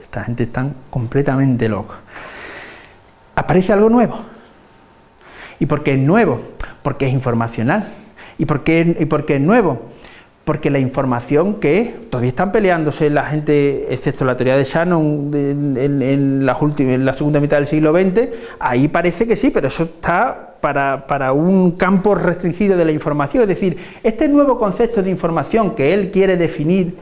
esta gente está completamente loca. Aparece algo nuevo. ¿Y por qué es nuevo? Porque es informacional. ¿Y por qué, y por qué es nuevo? Porque la información que todavía están peleándose la gente, excepto la teoría de Shannon en, en, la segunda mitad del siglo XX, ahí parece que sí, pero eso está para, para, un campo restringido de la información, es decir, este nuevo concepto de información que él quiere definir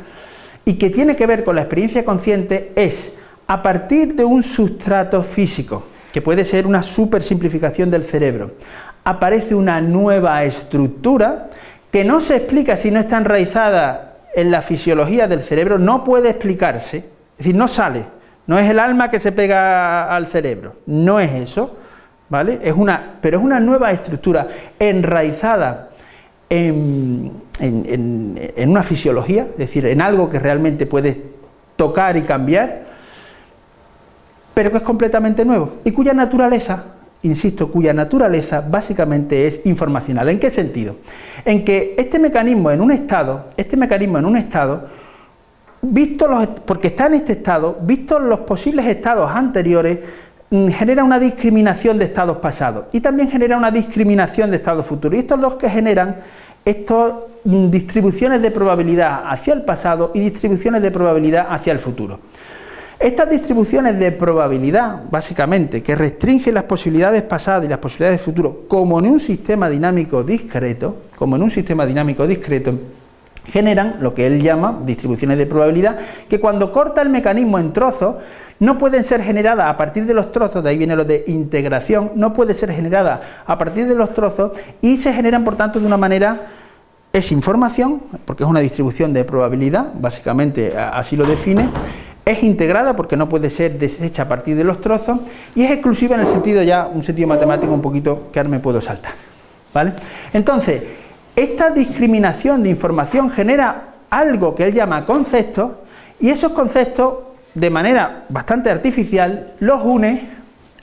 y que tiene que ver con la experiencia consciente es, a partir de un sustrato físico, que puede ser una super simplificación del cerebro, aparece una nueva estructura que no se explica si no está enraizada en la fisiología del cerebro, no puede explicarse, es decir, no sale, no es el alma que se pega al cerebro, no es eso, ¿vale? Es una, pero es una nueva estructura enraizada en, en, una fisiología, es decir, en algo que realmente puedes tocar y cambiar, pero que es completamente nuevo y cuya naturaleza insisto, cuya naturaleza básicamente es informacional. ¿En qué sentido? En que este mecanismo en un estado, este mecanismo en un estado, visto los, porque está en este estado, visto los posibles estados anteriores, mm, genera una discriminación de estados pasados y también genera una discriminación de estados futuros. Y estos son los que generan estas mm, distribuciones de probabilidad hacia el pasado y distribuciones de probabilidad hacia el futuro. Estas distribuciones de probabilidad, básicamente, que restringen las posibilidades pasadas y las posibilidades de futuro, como en un sistema dinámico discreto, como en un sistema dinámico discreto, generan lo que él llama distribuciones de probabilidad, que cuando corta el mecanismo en trozos, no pueden ser generadas a partir de los trozos, de ahí viene lo de integración, no puede ser generada a partir de los trozos y se generan, por tanto, de una manera es información, porque es una distribución de probabilidad, básicamente así lo define, es integrada porque no puede ser deshecha a partir de los trozos y es exclusiva en el sentido ya, un sentido matemático un poquito que ahora me puedo saltar. ¿vale? Entonces, esta discriminación de información genera algo que él llama conceptos y esos conceptos de manera bastante artificial los une,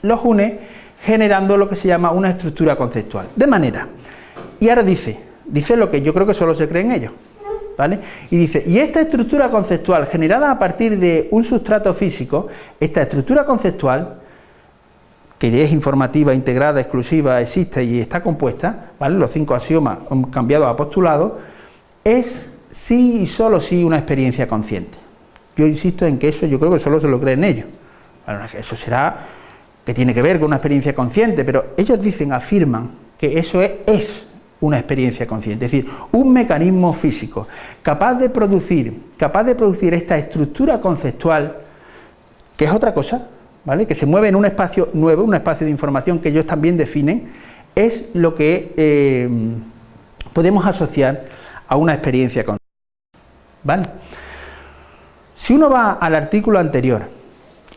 los une generando lo que se llama una estructura conceptual. De manera, y ahora dice, dice lo que yo creo que solo se cree en ellos. ¿Vale? Y dice, y esta estructura conceptual generada a partir de un sustrato físico, esta estructura conceptual, que es informativa, integrada, exclusiva, existe y está compuesta, ¿vale? Los cinco axiomas cambiados a postulados, es sí y solo sí una experiencia consciente. Yo insisto en que eso yo creo que solo se lo creen ellos. Bueno, eso será que tiene que ver con una experiencia consciente, pero ellos dicen, afirman que eso es, es una experiencia consciente, es decir, un mecanismo físico capaz de producir, capaz de producir esta estructura conceptual, que es otra cosa, ¿vale? que se mueve en un espacio nuevo, un espacio de información que ellos también definen, es lo que eh, podemos asociar a una experiencia consciente. ¿Vale? Si uno va al artículo anterior,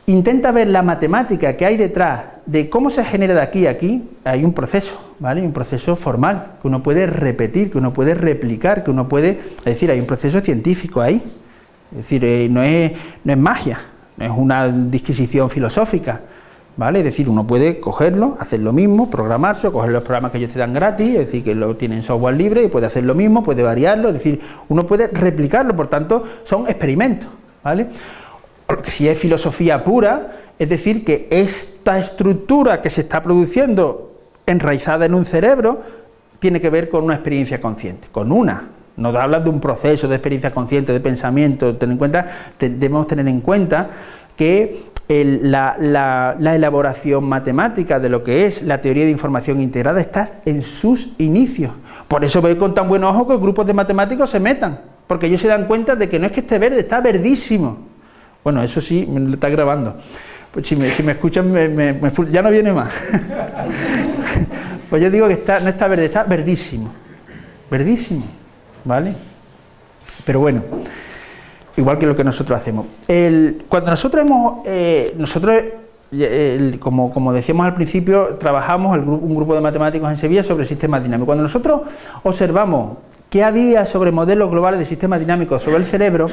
intenta ver la matemática que hay detrás de cómo se genera de aquí a aquí, hay un proceso, ¿vale? Un proceso formal, que uno puede repetir, que uno puede replicar, que uno puede... Es decir, hay un proceso científico ahí. Es decir, eh, no, es, no es magia, no es una disquisición filosófica, ¿vale? Es decir, uno puede cogerlo, hacer lo mismo, programarse, coger los programas que ellos te dan gratis, es decir, que lo tienen software libre y puede hacer lo mismo, puede variarlo, es decir, uno puede replicarlo, por tanto, son experimentos, ¿vale? Porque si es filosofía pura, es decir, que esta estructura que se está produciendo enraizada en un cerebro tiene que ver con una experiencia consciente, con una. No hablas de un proceso de experiencia consciente, de pensamiento, ten en cuenta, debemos tener en cuenta que la, la, elaboración matemática de lo que es la teoría de información integrada está en sus inicios. Por eso veo con tan buen ojo que grupos de matemáticos se metan, porque ellos se dan cuenta de que no es que esté verde, está verdísimo. Bueno, eso sí, me está grabando. Pues si me, escuchan, ya no viene más. pues yo digo que está, no está verde, está verdísimo. Verdísimo, ¿vale? Pero bueno, igual que lo que nosotros hacemos. cuando nosotros hemos, eh, nosotros, como, como, decíamos al principio, trabajamos un grupo de matemáticos en Sevilla sobre sistemas dinámicos. Cuando nosotros observamos qué había sobre modelos globales de sistemas dinámicos sobre el cerebro,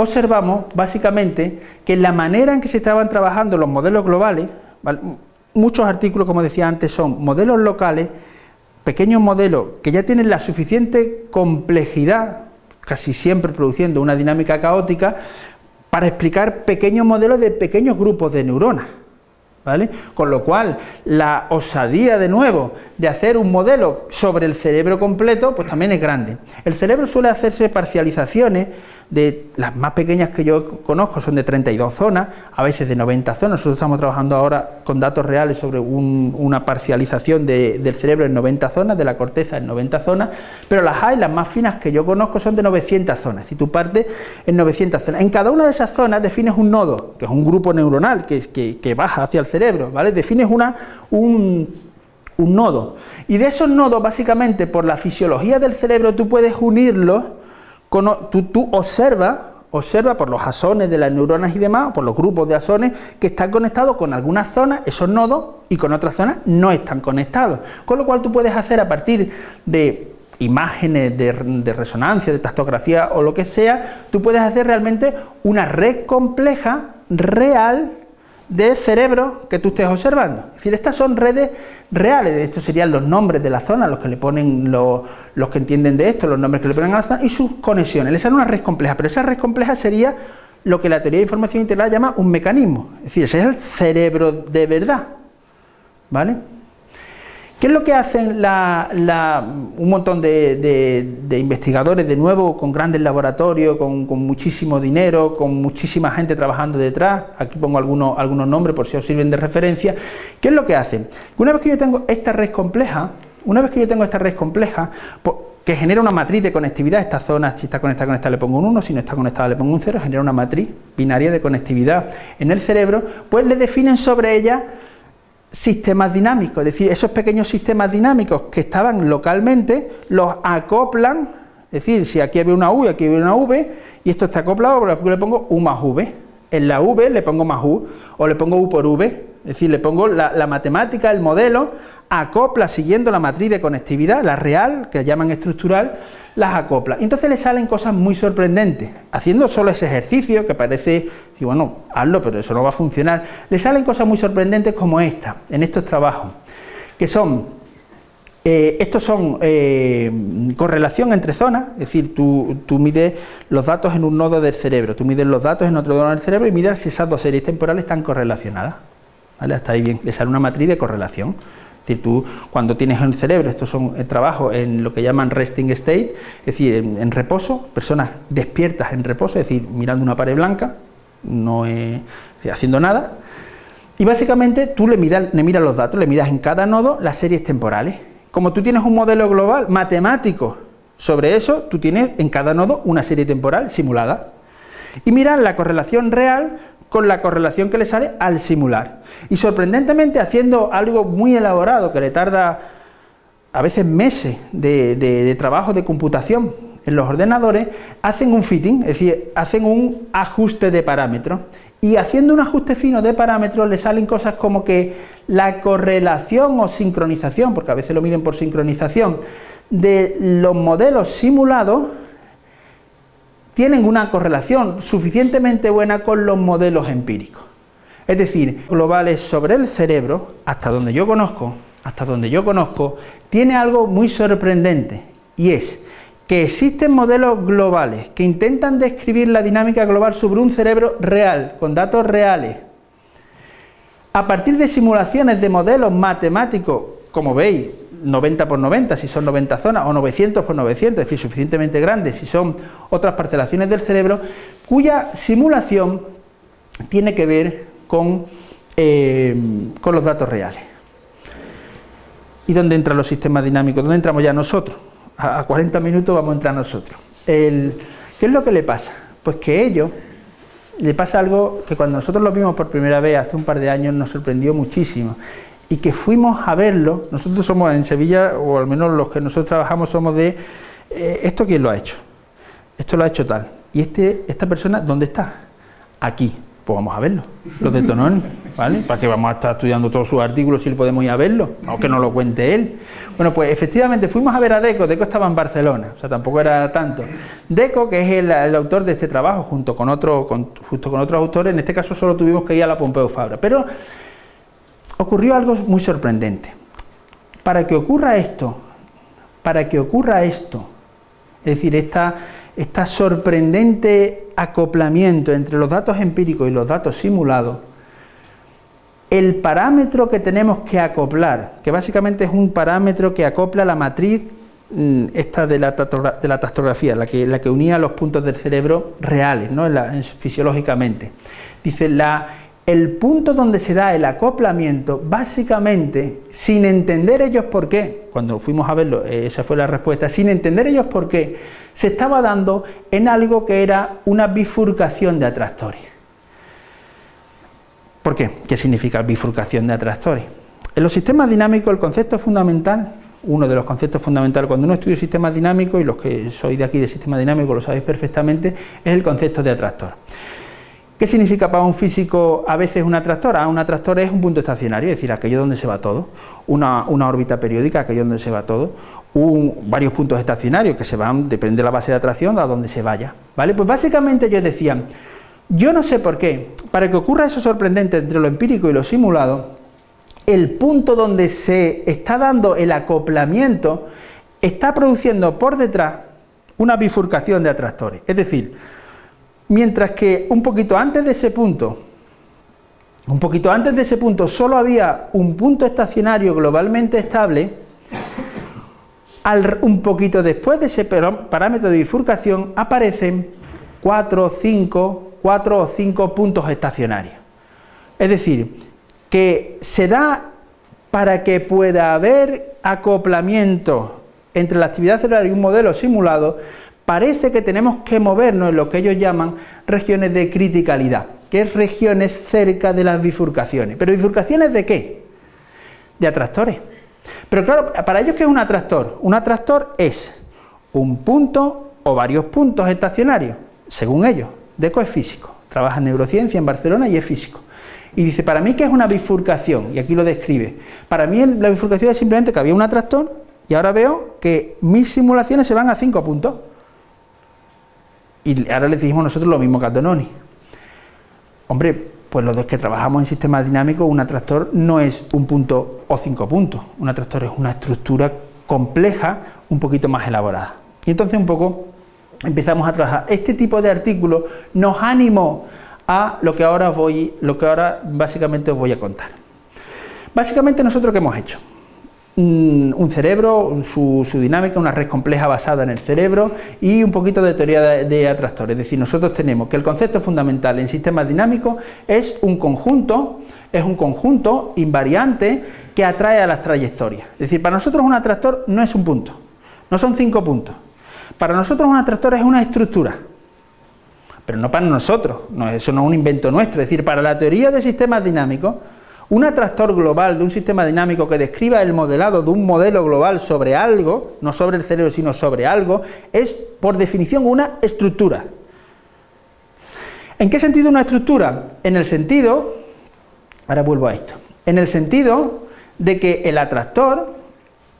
observamos básicamente que la manera en que se estaban trabajando los modelos globales, muchos artículos, como decía antes, son modelos locales, pequeños modelos que ya tienen la suficiente complejidad, casi siempre produciendo una dinámica caótica, para explicar pequeños modelos de pequeños grupos de neuronas. ¿Vale? Con lo cual, la osadía de nuevo de hacer un modelo sobre el cerebro completo, pues también es grande. El cerebro suele hacerse parcializaciones de las más pequeñas que yo conozco son de 32 zonas, a veces de 90 zonas. Nosotros estamos trabajando ahora con datos reales sobre una parcialización del cerebro en 90 zonas, de la corteza en 90 zonas, pero las hay, las más finas que yo conozco son de 900 zonas. Si tú partes en 900 zonas, en cada una de esas zonas defines un nodo, que es un grupo neuronal que, baja hacia el cerebro, ¿vale? Defines una, un, un nodo. Y de esos nodos, básicamente, por la fisiología del cerebro, tú puedes unirlos tú, tú observa, observa por los asones de las neuronas y demás, por los grupos de asones que están conectados con algunas zonas, esos nodos, y con otras zonas no están conectados. Con lo cual tú puedes hacer a partir de imágenes de, de, resonancia, de tactografía o lo que sea, tú puedes hacer realmente una red compleja, real, de cerebro que tú estés observando. Es decir, estas son redes reales, estos serían los nombres de la zona, los que le ponen los, los, que entienden de esto, los nombres que le ponen a la zona y sus conexiones. Esa es una red compleja, pero esa red compleja sería lo que la teoría de información integral llama un mecanismo. Es decir, ese es el cerebro de verdad. ¿Vale? ¿Qué es lo que hacen un montón de, investigadores, de nuevo, con grandes laboratorios, con, muchísimo dinero, con muchísima gente trabajando detrás? Aquí pongo algunos, nombres por si os sirven de referencia. ¿Qué es lo que hacen? Una vez que yo tengo esta red compleja, una vez que yo tengo esta red compleja, pues, que genera una matriz de conectividad, esta zona, si está conectada con esta le pongo un 1, si no está conectada le pongo un 0, genera una matriz binaria de conectividad en el cerebro, pues le definen sobre ella sistemas dinámicos, es decir, esos pequeños sistemas dinámicos que estaban localmente, los acoplan, es decir, si aquí había una U y aquí había una V, y esto está acoplado, le pongo U más V, en la V le pongo más U, o le pongo U por V, es decir, le pongo la, matemática, el modelo, acopla siguiendo la matriz de conectividad, la real, que llaman estructural, las acopla. Entonces le salen cosas muy sorprendentes. Haciendo solo ese ejercicio, que parece, y bueno, hazlo, pero eso no va a funcionar, le salen cosas muy sorprendentes como esta, en estos trabajos, que son eh, estos son eh, correlación entre zonas, es decir, tú, tú, mides los datos en un nodo del cerebro, tú mides los datos en otro nodo del cerebro y mides si esas dos series temporales están correlacionadas. ¿Vale? Hasta ahí bien, le sale una matriz de correlación. Decir, tú cuando tienes en el cerebro, estos son eh, trabajos en lo que llaman resting state, es decir, en, reposo, personas despiertas en reposo, es decir, mirando una pared blanca, no haciendo nada, y básicamente tú le miras, le miras los datos, le miras en cada nodo las series temporales. como tú tienes un modelo global matemático sobre eso, tú tienes en cada nodo una serie temporal simulada. Y mira la correlación real con la correlación que le sale al simular. Y sorprendentemente haciendo algo muy elaborado que le tarda a veces meses de, trabajo de computación en los ordenadores, hacen un fitting, es decir, hacen un ajuste de parámetros. Y haciendo un ajuste fino de parámetros le salen cosas como que la correlación o sincronización, porque a veces lo miden por sincronización, de los modelos simulados tienen una correlación suficientemente buena con los modelos empíricos. Es decir, globales sobre el cerebro, hasta donde yo conozco, hasta donde yo conozco, tiene algo muy sorprendente, y es que existen modelos globales que intentan describir la dinámica global sobre un cerebro real, con datos reales, a partir de simulaciones de modelos matemáticos, como veis, 90 por 90 si son 90 zonas, o 900 por 900, es decir, suficientemente grandes si son otras parcelaciones del cerebro, cuya simulación tiene que ver con, eh, con los datos reales. ¿Y dónde entran los sistemas dinámicos? ¿Dónde entramos ya nosotros? A 40 minutos vamos a entrar nosotros. ¿Qué es lo que le pasa? Pues que ellos le pasa algo que cuando nosotros lo vimos por primera vez hace un par de años nos sorprendió muchísimo y que fuimos a verlo, nosotros somos en Sevilla, o al menos los que nosotros trabajamos somos de, eh, ¿esto quién lo ha hecho? Esto lo ha hecho tal. ¿Y este, esta persona dónde está? Aquí. Pues vamos a verlo, los de Tononi, ¿vale? ¿Para qué vamos a estar estudiando todos sus artículos si podemos ir a verlo? Aunque no lo cuente él. Bueno, pues efectivamente fuimos a ver a Deco, Deco estaba en Barcelona, o sea, tampoco era tanto. Deco, que es el, autor de este trabajo, junto con, otro, con, con otros autores, en este caso solo tuvimos que ir a la Pompeu Fabra, pero ocurrió algo muy sorprendente. Para que ocurra esto, para que ocurra esto, es decir, esta, esta sorprendente acoplamiento entre los datos empíricos y los datos simulados, el parámetro que tenemos que acoplar, que básicamente es un parámetro que acopla la matriz mm, esta de la, de la tastrografía, la que, la que unía los puntos del cerebro reales, ¿no? fisiológicamente. Dice, la, el punto donde se da el acoplamiento, básicamente, sin entender ellos por qué, cuando fuimos a verlo, eh, esa fue la respuesta, sin entender ellos por qué, se estaba dando en algo que era una bifurcación de atractores. ¿Por qué? ¿Qué significa bifurcación de atractores? En los sistemas dinámicos el concepto fundamental, uno de los conceptos fundamentales cuando uno estudia sistemas dinámicos, y los que sois de aquí de sistema dinámico lo sabéis perfectamente, es el concepto de atractor. ¿Qué significa para un físico a veces un atractor? Ah, un atractor es un punto estacionario, es decir, aquello donde se va todo, una, órbita periódica, aquello donde se va todo, varios puntos estacionarios que se van, depende de la base de atracción, a donde se vaya. ¿vale? Pues básicamente ellos decían, yo no sé por qué, para que ocurra eso sorprendente entre lo empírico y lo simulado, el punto donde se está dando el acoplamiento está produciendo por detrás una bifurcación de atractores. Es decir, Mientras que un poquito antes de ese punto, un poquito antes de ese punto solo había un punto estacionario globalmente estable, un poquito después de ese parámetro de bifurcación aparecen cuatro, cinco, cuatro o cinco puntos estacionarios. Es decir, que se da para que pueda haber acoplamiento entre la actividad celular y un modelo simulado, parece que tenemos que movernos en lo que ellos llaman regiones de criticalidad, que es regiones cerca de las bifurcaciones. ¿Pero bifurcaciones de qué? De atractores. Pero claro, para ellos, ¿qué es un atractor? Un atractor es un punto o varios puntos estacionarios, según ellos. Deco es físico, trabaja en neurociencia en Barcelona y es físico. Y dice, para mí, ¿qué es una bifurcación? Y aquí lo describe. Para mí la bifurcación es simplemente que había un atractor y ahora veo que mis simulaciones se van a cinco puntos. Y ahora le decimos nosotros lo mismo que a Dononi. Hombre, pues los dos que trabajamos en sistemas dinámicos, un atractor no es un punto o cinco puntos. Un atractor es una estructura compleja, un poquito más elaborada. Y entonces un poco empezamos a trabajar. Este tipo de artículo nos animó a lo que ahora voy, lo que ahora básicamente os voy a contar. Básicamente nosotros qué hemos hecho. Un cerebro, su, dinámica, una red compleja basada en el cerebro y un poquito de teoría de, de, atractores. Es decir, nosotros tenemos que el concepto fundamental en sistemas dinámicos es un conjunto, es un conjunto invariante que atrae a las trayectorias. Es decir, para nosotros un atractor no es un punto, no son cinco puntos. Para nosotros un atractor es una estructura, pero no para nosotros, no, eso no es un invento nuestro. Es decir, para la teoría de sistemas dinámicos, un atractor global de un sistema dinámico que describa el modelado de un modelo global sobre algo, no sobre el cerebro, sino sobre algo, es por definición una estructura. ¿En qué sentido una estructura? En el sentido, ahora vuelvo a esto, en el sentido de que el atractor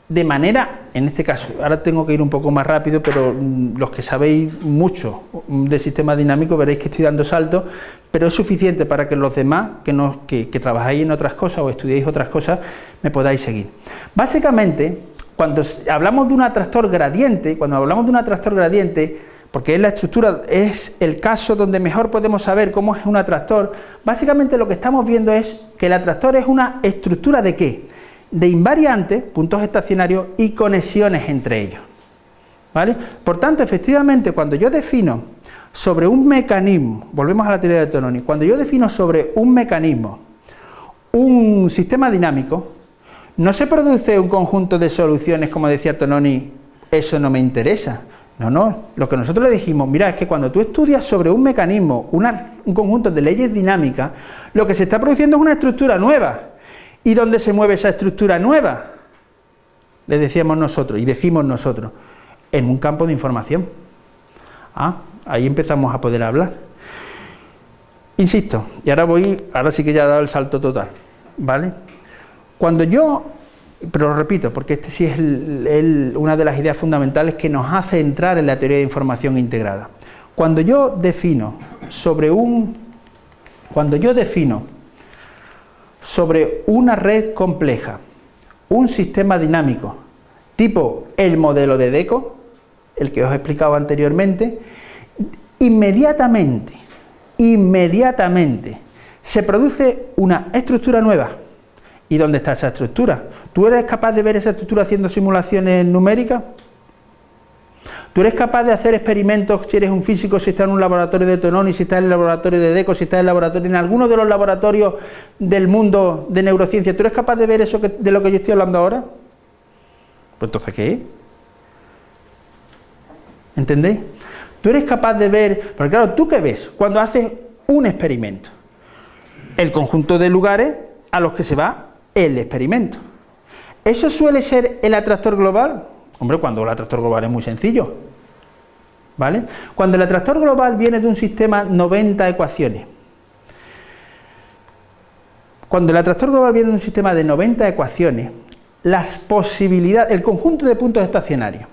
de manera, en este caso, ahora tengo que ir un poco más rápido, pero mm, los que sabéis mucho de sistema dinámico veréis que estoy dando saltos, pero es suficiente para que los demás, que, trabajáis en otras cosas o estudiéis otras cosas, me podáis seguir. Básicamente, cuando hablamos de un atractor gradiente, cuando hablamos de un atractor gradiente, porque es la estructura, es el caso donde mejor podemos saber cómo es un atractor, básicamente lo que estamos viendo es que el atractor es una estructura de qué? de invariantes, puntos estacionarios y conexiones entre ellos. ¿Vale? Por tanto, efectivamente, cuando yo defino sobre un mecanismo, volvemos a la teoría de Tononi, cuando yo defino sobre un mecanismo un sistema dinámico, no se produce un conjunto de soluciones, como decía Tononi, eso no me interesa. No, no, lo que nosotros le dijimos, mira, es que cuando tú estudias sobre un mecanismo, un conjunto de leyes dinámicas, lo que se está produciendo es una estructura nueva, ¿Y dónde se mueve esa estructura nueva? Le decíamos nosotros, y decimos nosotros, en un campo de información. Ah, ahí empezamos a poder hablar. Insisto, y ahora voy, ahora sí que ya he dado el salto total, ¿vale? Cuando yo, pero lo repito, porque este sí es una de las ideas fundamentales que nos hace entrar en la teoría de información integrada. Cuando yo defino sobre un, cuando yo defino sobre una red compleja, un sistema dinámico, tipo el modelo de DECO, el que os he explicado anteriormente, inmediatamente, inmediatamente se produce una estructura nueva. ¿Y dónde está esa estructura? ¿Tú eres capaz de ver esa estructura haciendo simulaciones numéricas? ¿Tú eres capaz de hacer experimentos si eres un físico, si estás en un laboratorio de Tononi, si estás en el laboratorio de DECO, si estás en el laboratorio, en alguno de los laboratorios del mundo de neurociencia? ¿Tú eres capaz de ver eso de lo que yo estoy hablando ahora? Pues entonces, ¿qué? ¿Entendéis? Tú eres capaz de ver, porque claro, ¿tú qué ves cuando haces un experimento? El conjunto de lugares a los que se va el experimento. ¿Eso suele ser el atractor global? Hombre, cuando el atractor global es muy sencillo. ¿Vale? Cuando el atractor global viene de un sistema 90 ecuaciones, cuando el atractor global viene de un sistema de 90 ecuaciones, las posibilidades, el conjunto de puntos estacionarios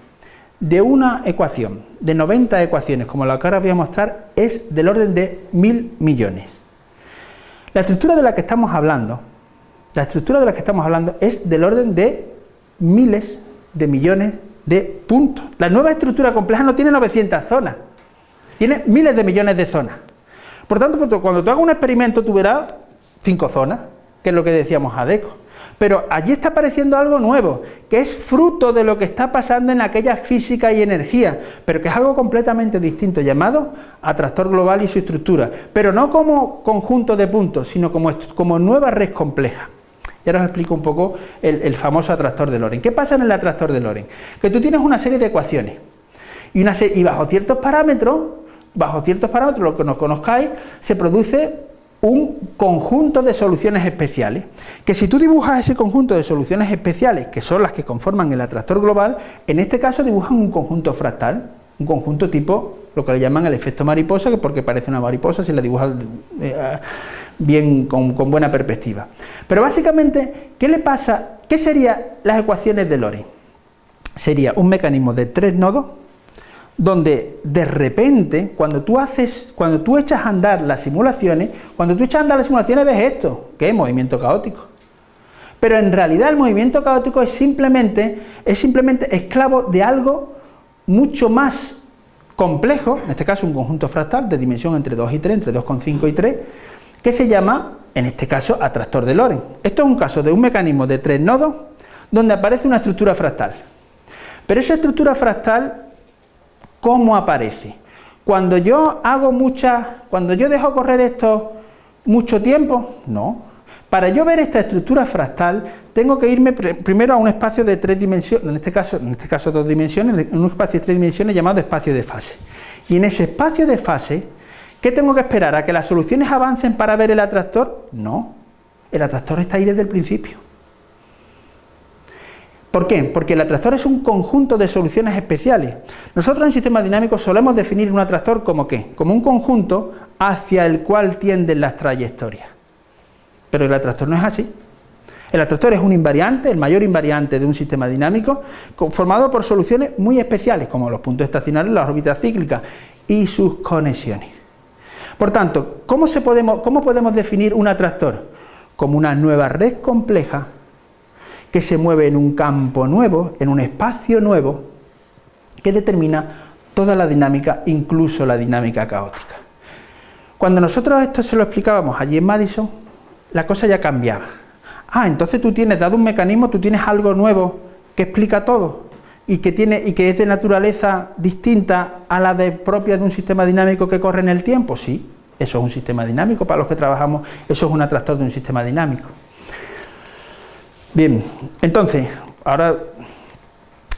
de una ecuación de 90 ecuaciones, como la que ahora voy a mostrar, es del orden de mil millones. La estructura de la que estamos hablando, la estructura de la que estamos hablando es del orden de miles de millones de puntos. La nueva estructura compleja no tiene 900 zonas, tiene miles de millones de zonas. Por tanto, cuando tú hagas un experimento, tú verás cinco zonas, que es lo que decíamos a DECO. Pero allí está apareciendo algo nuevo, que es fruto de lo que está pasando en aquella física y energía, pero que es algo completamente distinto, llamado atractor global y su estructura, pero no como conjunto de puntos, sino como, como nueva red compleja. Y ahora os explico un poco el, famoso atractor de Loren. ¿Qué pasa en el atractor de Loren? Que tú tienes una serie de ecuaciones y, una y bajo ciertos parámetros, bajo ciertos parámetros, lo que nos conozcáis, se produce un conjunto de soluciones especiales, que si tú dibujas ese conjunto de soluciones especiales, que son las que conforman el atractor global, en este caso dibujan un conjunto fractal, un conjunto tipo, lo que le llaman el efecto mariposa, que porque parece una mariposa si la dibujas eh, bien con, buena perspectiva. Pero básicamente, ¿qué le pasa? ¿Qué serían las ecuaciones de Lorentz? Sería un mecanismo de tres nodos donde de repente, cuando tú haces, cuando tú echas a andar las simulaciones, cuando tú echas a andar las simulaciones ves esto, que es movimiento caótico. Pero en realidad el movimiento caótico es simplemente, es simplemente esclavo de algo mucho más complejo, en este caso un conjunto fractal de dimensión entre 2 y 3, entre 2,5 y 3, que se llama, en este caso, atractor de Lorentz. Esto es un caso de un mecanismo de tres nodos, donde aparece una estructura fractal. Pero esa estructura fractal, ¿cómo aparece? Cuando yo hago muchas, cuando yo dejo correr esto mucho tiempo, no. Para yo ver esta estructura fractal, tengo que irme primero a un espacio de tres dimensiones, en este caso, en este caso dos dimensiones, en un espacio de tres dimensiones llamado espacio de fase. Y en ese espacio de fase, ¿qué tengo que esperar? ¿A que las soluciones avancen para ver el atractor? No, el atractor está ahí desde el principio. ¿Por qué? Porque el atractor es un conjunto de soluciones especiales. Nosotros en sistemas dinámicos solemos definir un atractor como qué? Como un conjunto hacia el cual tienden las trayectorias. Pero el atractor no es así. El atractor es un invariante, el mayor invariante de un sistema dinámico, formado por soluciones muy especiales, como los puntos estacionarios, las órbitas cíclicas y sus conexiones. Por tanto, ¿cómo, podemos, ¿cómo podemos definir un atractor? Como una nueva red compleja que se mueve en un campo nuevo, en un espacio nuevo, que determina toda la dinámica, incluso la dinámica caótica. Cuando nosotros esto se lo explicábamos allí en Madison, la cosa ya cambiaba. Ah, entonces tú tienes, dado un mecanismo, tú tienes algo nuevo que explica todo y que, tiene, y que es de naturaleza distinta a la de, propia de un sistema dinámico que corre en el tiempo. Sí, eso es un sistema dinámico para los que trabajamos, eso es un atractor de un sistema dinámico. Bien, entonces, ahora,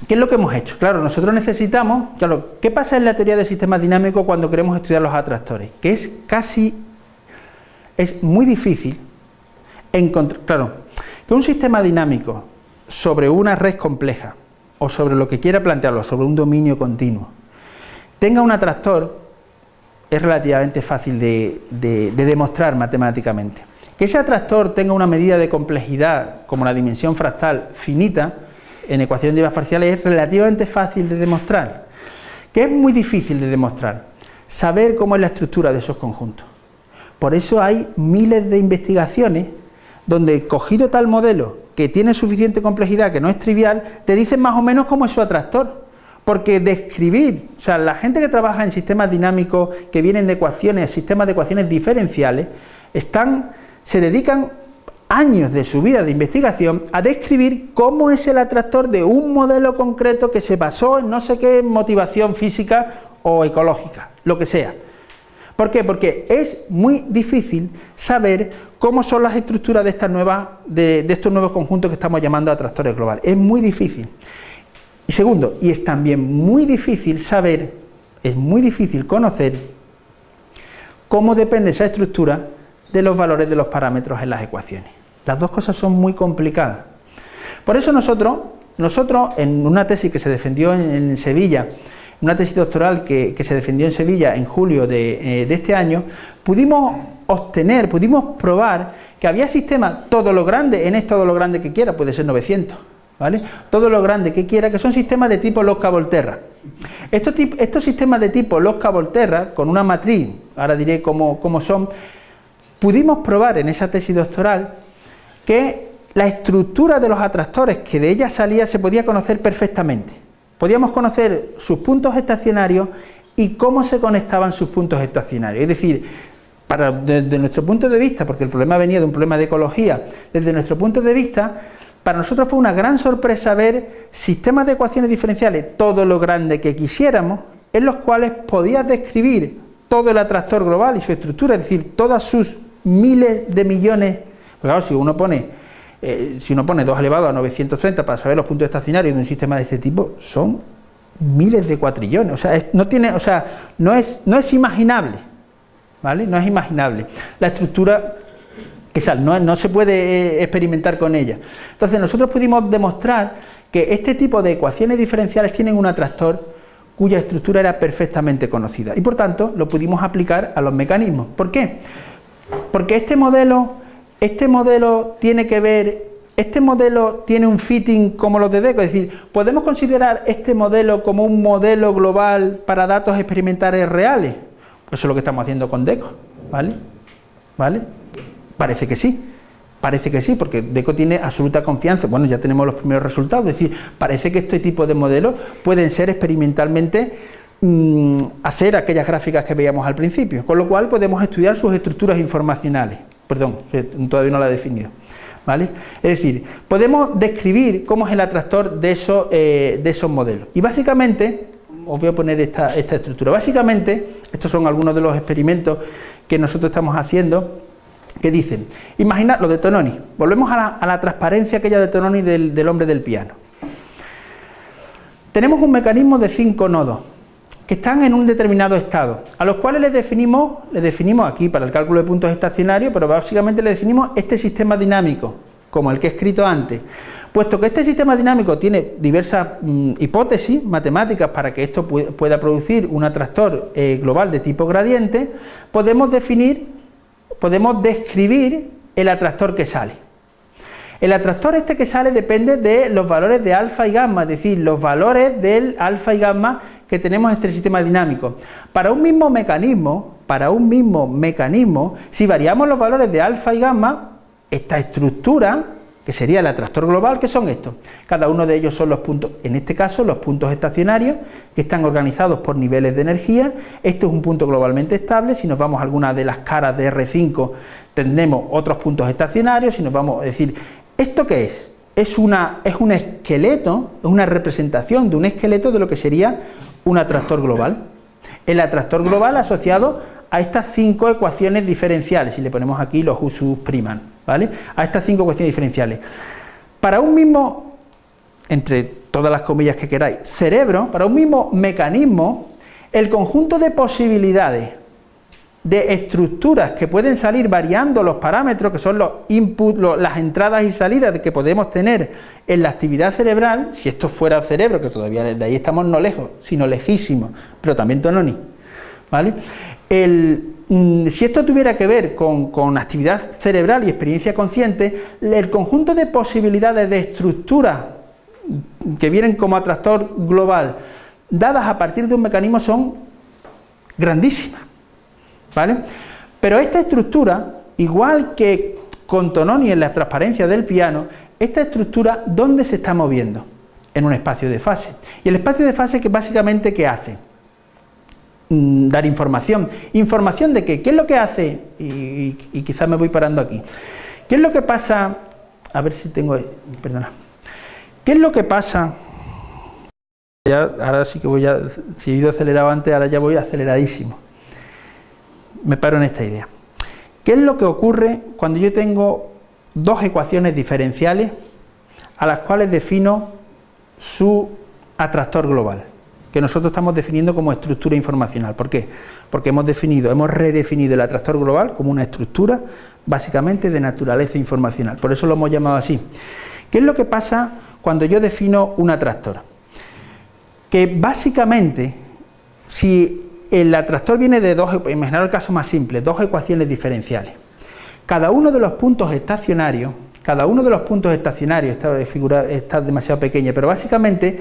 ¿qué es lo que hemos hecho? Claro, nosotros necesitamos, claro, ¿qué pasa en la teoría del sistema dinámico cuando queremos estudiar los atractores? Que es casi, es muy difícil encontrar, claro, que un sistema dinámico sobre una red compleja o sobre lo que quiera plantearlo, sobre un dominio continuo, tenga un atractor, es relativamente fácil de, de demostrar matemáticamente. Que ese atractor tenga una medida de complejidad como la dimensión fractal finita en ecuaciones de parciales es relativamente fácil de demostrar. Que es muy difícil de demostrar, saber cómo es la estructura de esos conjuntos. Por eso hay miles de investigaciones donde cogido tal modelo que tiene suficiente complejidad, que no es trivial, te dicen más o menos cómo es su atractor. Porque describir, o sea, la gente que trabaja en sistemas dinámicos que vienen de ecuaciones, sistemas de ecuaciones diferenciales, están, se dedican años de su vida de investigación a describir cómo es el atractor de un modelo concreto que se basó en no sé qué motivación física o ecológica, lo que sea. ¿Por qué? Porque es muy difícil saber cómo son las estructuras de, estas nuevas, de, estos nuevos conjuntos que estamos llamando atractores globales. Es muy difícil. Y segundo, y es también muy difícil saber, es muy difícil conocer cómo depende esa estructura de los valores de los parámetros en las ecuaciones. Las dos cosas son muy complicadas. Por eso nosotros, nosotros en una tesis que se defendió en Sevilla, una tesis doctoral que, se defendió en Sevilla en julio eh, de, este año, pudimos obtener, pudimos probar que había sistemas, todo lo grande, en todo lo grande que quiera, puede ser 900, ¿vale? Todo lo grande que quiera, que son sistemas de tipo Losca-Volterra. Estos, estos, sistemas de tipo Losca-Volterra, con una matriz, ahora diré cómo, cómo son, pudimos probar en esa tesis doctoral que la estructura de los atractores que de ella salía se podía conocer perfectamente. Podíamos conocer sus puntos estacionarios y cómo se conectaban sus puntos estacionarios. Es decir, desde nuestro punto de vista, porque el problema venía de un problema de ecología, desde nuestro punto de vista, para nosotros fue una gran sorpresa ver sistemas de ecuaciones diferenciales, todo lo grande que quisiéramos, en los cuales podías describir todo el atractor global y su estructura, es decir, todas sus miles de millones, claro, si uno pone eh, si uno pone 2 elevado a 930 para saber los puntos estacionarios de un sistema de este tipo, son miles de cuatrillones, o sea, no tiene, o sea, no es, no es imaginable, ¿vale? No es imaginable. La estructura esa, no, no se puede eh, experimentar con ella. Entonces nosotros pudimos demostrar que este tipo de ecuaciones diferenciales tienen un atractor cuya estructura era perfectamente conocida y por tanto lo pudimos aplicar a los mecanismos. ¿Por qué? Porque este modelo este modelo tiene que ver, este modelo tiene un fitting como los de DECO, es decir, podemos considerar este modelo como un modelo global para datos experimentales reales. Eso es lo que estamos haciendo con DECO, ¿vale? ¿Vale? Parece que sí. Parece que sí, porque DECO tiene absoluta confianza. Bueno, ya tenemos los primeros resultados. Es decir, parece que este tipo de modelos pueden ser experimentalmente mm, hacer aquellas gráficas que veíamos al principio. Con lo cual podemos estudiar sus estructuras informacionales perdón, todavía no la he definido. ¿Vale? Es decir, podemos describir cómo es el atractor de esos, eh, de esos modelos. Y básicamente, os voy a poner esta, estructura. Básicamente, estos son algunos de los experimentos que nosotros estamos haciendo, que dicen, imaginad lo de Tononi, volvemos a la, transparencia aquella de Tononi del, del hombre del piano. Tenemos un mecanismo de cinco nodos, que están en un determinado estado, a los cuales les definimos, les definimos aquí para el cálculo de puntos estacionarios, pero básicamente le definimos este sistema dinámico, como el que he escrito antes. Puesto que este sistema dinámico tiene diversas mm, hipótesis matemáticas para que esto pueda producir un atractor eh, global de tipo gradiente, podemos definir, podemos describir el atractor que sale. El atractor este que sale depende de los valores de alfa y gamma, es decir, los valores del alfa y gamma que tenemos en este sistema dinámico. Para un mismo mecanismo, para un mismo mecanismo, si variamos los valores de alfa y gamma, esta estructura, que sería el atractor global, ¿qué son estos? Cada uno de ellos son los puntos, en este caso los puntos estacionarios, que están organizados por niveles de energía. Esto es un punto globalmente estable, si nos vamos a alguna de las caras de R5 tendremos otros puntos estacionarios, si nos vamos a decir, ¿esto qué es? Es, una, es un esqueleto, es una representación de un esqueleto de lo que sería un atractor global. El atractor global asociado a estas cinco ecuaciones diferenciales, si le ponemos aquí los usus priman, ¿vale? A estas cinco ecuaciones diferenciales. Para un mismo, entre todas las comillas que queráis, cerebro, para un mismo mecanismo, el conjunto de posibilidades de estructuras que pueden salir variando los parámetros, que son los inputs, las entradas y salidas que podemos tener en la actividad cerebral, si esto fuera el cerebro, que todavía de ahí estamos no lejos, sino lejísimos, pero también tononi, ¿vale? Mm, si esto tuviera que ver con, con, actividad cerebral y experiencia consciente, el conjunto de posibilidades de estructuras que vienen como atractor global, dadas a partir de un mecanismo, son grandísimas. ¿Vale? Pero esta estructura, igual que con Tononi en la transparencia del piano, esta estructura, ¿dónde se está moviendo? En un espacio de fase. Y el espacio de fase, que básicamente, ¿qué hace? Mm, dar información. ¿Información de qué? ¿Qué es lo que hace? Y, quizás me voy parando aquí. ¿Qué es lo que pasa? A ver si tengo... Perdona. ¿Qué es lo que pasa? ahora sí que voy a... Si he ido acelerado antes, ahora ya voy aceleradísimo me paro en esta idea. ¿Qué es lo que ocurre cuando yo tengo dos ecuaciones diferenciales a las cuales defino su atractor global? que nosotros estamos definiendo como estructura informacional. ¿Por qué? Porque hemos definido, hemos redefinido el atractor global como una estructura básicamente de naturaleza informacional. Por eso lo hemos llamado así. ¿Qué es lo que pasa cuando yo defino un atractor? Que básicamente, si el atractor viene de dos, imaginar el caso más simple, dos ecuaciones diferenciales. Cada uno de los puntos estacionarios, cada uno de los puntos estacionarios, esta figura está demasiado pequeña, pero básicamente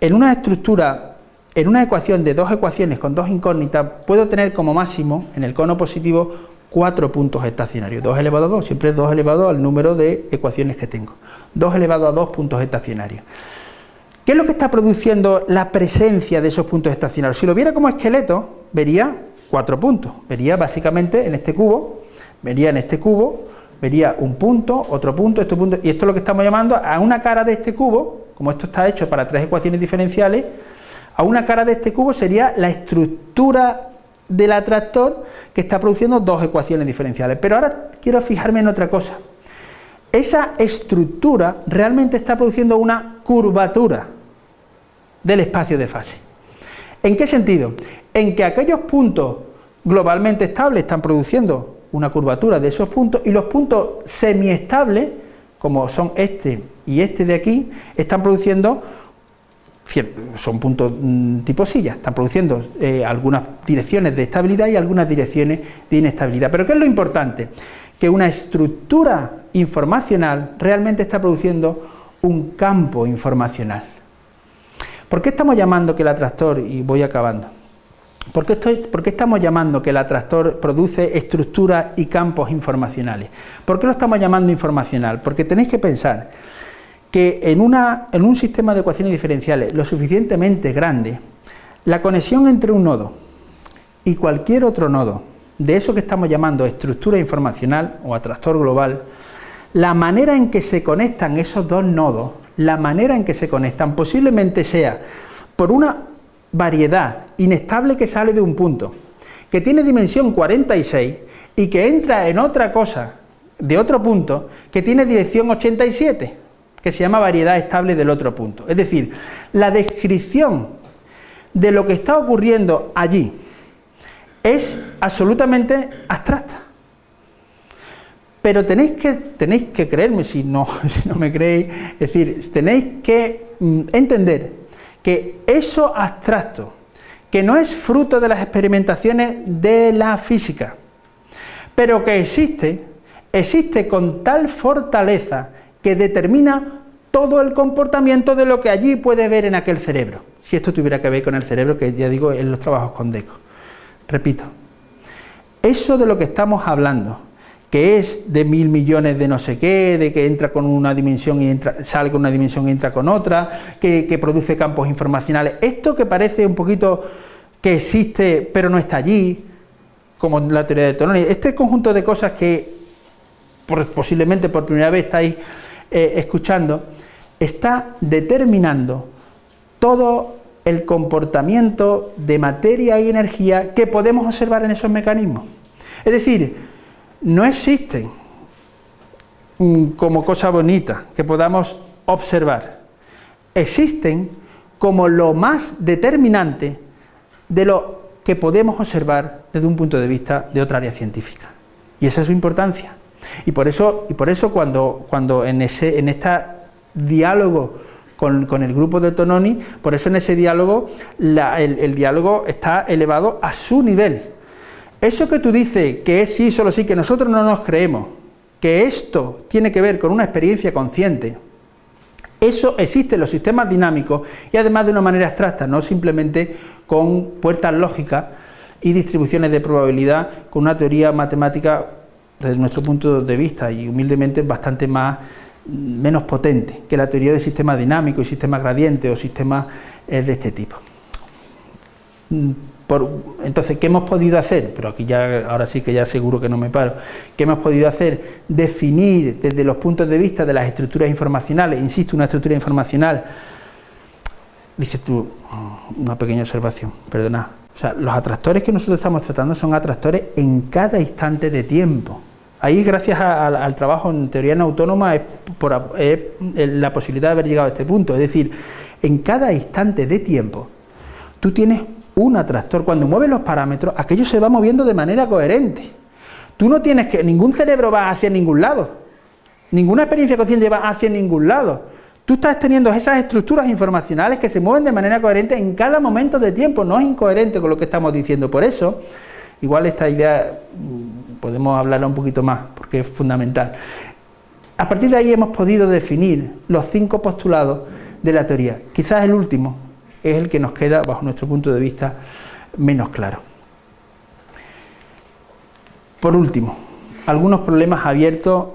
en una estructura, en una ecuación de dos ecuaciones con dos incógnitas, puedo tener como máximo, en el cono positivo, cuatro puntos estacionarios. 2 elevado a 2, siempre es 2 elevado al número de ecuaciones que tengo. 2 elevado a 2 puntos estacionarios. ¿Qué es lo que está produciendo la presencia de esos puntos estacionarios? Si lo viera como esqueleto, vería cuatro puntos. Vería básicamente en este cubo, vería en este cubo, vería un punto, otro punto, este punto, y esto es lo que estamos llamando a una cara de este cubo, como esto está hecho para tres ecuaciones diferenciales, a una cara de este cubo sería la estructura del atractor que está produciendo dos ecuaciones diferenciales. Pero ahora quiero fijarme en otra cosa. Esa estructura realmente está produciendo una curvatura del espacio de fase. ¿En qué sentido? En que aquellos puntos globalmente estables están produciendo una curvatura de esos puntos y los puntos semiestables, como son este y este de aquí, están produciendo, son puntos mm, tipo silla, están produciendo eh, algunas direcciones de estabilidad y algunas direcciones de inestabilidad. Pero ¿qué es lo importante? Que una estructura informacional realmente está produciendo un campo informacional. ¿Por qué estamos llamando que el atractor, y voy acabando, ¿por qué, estoy, ¿por qué estamos llamando que el atractor produce estructuras y campos informacionales? ¿Por qué lo estamos llamando informacional? Porque tenéis que pensar que en, una, en un sistema de ecuaciones diferenciales lo suficientemente grande, la conexión entre un nodo y cualquier otro nodo, de eso que estamos llamando estructura informacional o atractor global, la manera en que se conectan esos dos nodos, la manera en que se conectan posiblemente sea por una variedad inestable que sale de un punto, que tiene dimensión 46 y que entra en otra cosa de otro punto que tiene dirección 87, que se llama variedad estable del otro punto. Es decir, la descripción de lo que está ocurriendo allí es absolutamente abstracta. Pero tenéis que, tenéis que creerme, si no, si no me creéis, es decir, tenéis que mm, entender que eso abstracto, que no es fruto de las experimentaciones de la física, pero que existe, existe con tal fortaleza que determina todo el comportamiento de lo que allí puede ver en aquel cerebro. Si esto tuviera que ver con el cerebro, que ya digo, en los trabajos con DECO. Repito, eso de lo que estamos hablando, que es de mil millones de no sé qué, de que entra con una dimensión y entra, sale con una dimensión y entra con otra, que, produce campos informacionales, esto que parece un poquito que existe pero no está allí, como la teoría de Tononi, este conjunto de cosas que posiblemente por primera vez estáis eh, escuchando, está determinando todo el comportamiento de materia y energía que podemos observar en esos mecanismos. Es decir, no existen mm, como cosa bonita que podamos observar, existen como lo más determinante de lo que podemos observar desde un punto de vista de otra área científica. Y esa es su importancia. Y por eso, y por eso cuando, cuando en, ese, en este diálogo con, el grupo de Tononi, por eso en ese diálogo el, diálogo está elevado a su nivel. Eso que tú dices que es sí, solo sí, que nosotros no nos creemos, que esto tiene que ver con una experiencia consciente, eso existe en los sistemas dinámicos y además de una manera abstracta, no simplemente con puertas lógicas y distribuciones de probabilidad con una teoría matemática desde nuestro punto de vista y humildemente bastante más menos potente que la teoría de sistemas dinámicos y sistemas gradientes o sistemas eh, de este tipo. Entonces, ¿qué hemos podido hacer? Pero aquí ya, ahora sí que ya seguro que no me paro. ¿Qué hemos podido hacer? Definir desde los puntos de vista de las estructuras informacionales, insisto, una estructura informacional, dices tú, una pequeña observación, perdona. O sea, los atractores que nosotros estamos tratando son atractores en cada instante de tiempo. Ahí, gracias al trabajo en teoría no autónoma, es, la posibilidad de haber llegado a este punto. Es decir, en cada instante de tiempo, tú tienes un atractor. Cuando mueves los parámetros, aquello se va moviendo de manera coherente. Tú no tienes que... Ningún cerebro va hacia ningún lado. Ninguna experiencia consciente va hacia ningún lado. Tú estás teniendo esas estructuras informacionales que se mueven de manera coherente en cada momento de tiempo. No es incoherente con lo que estamos diciendo. Por eso, igual esta idea podemos hablarla un poquito más, porque es fundamental. A partir de ahí hemos podido definir los cinco postulados de la teoría. Quizás el último es el que nos queda, bajo nuestro punto de vista, menos claro. Por último, algunos problemas abiertos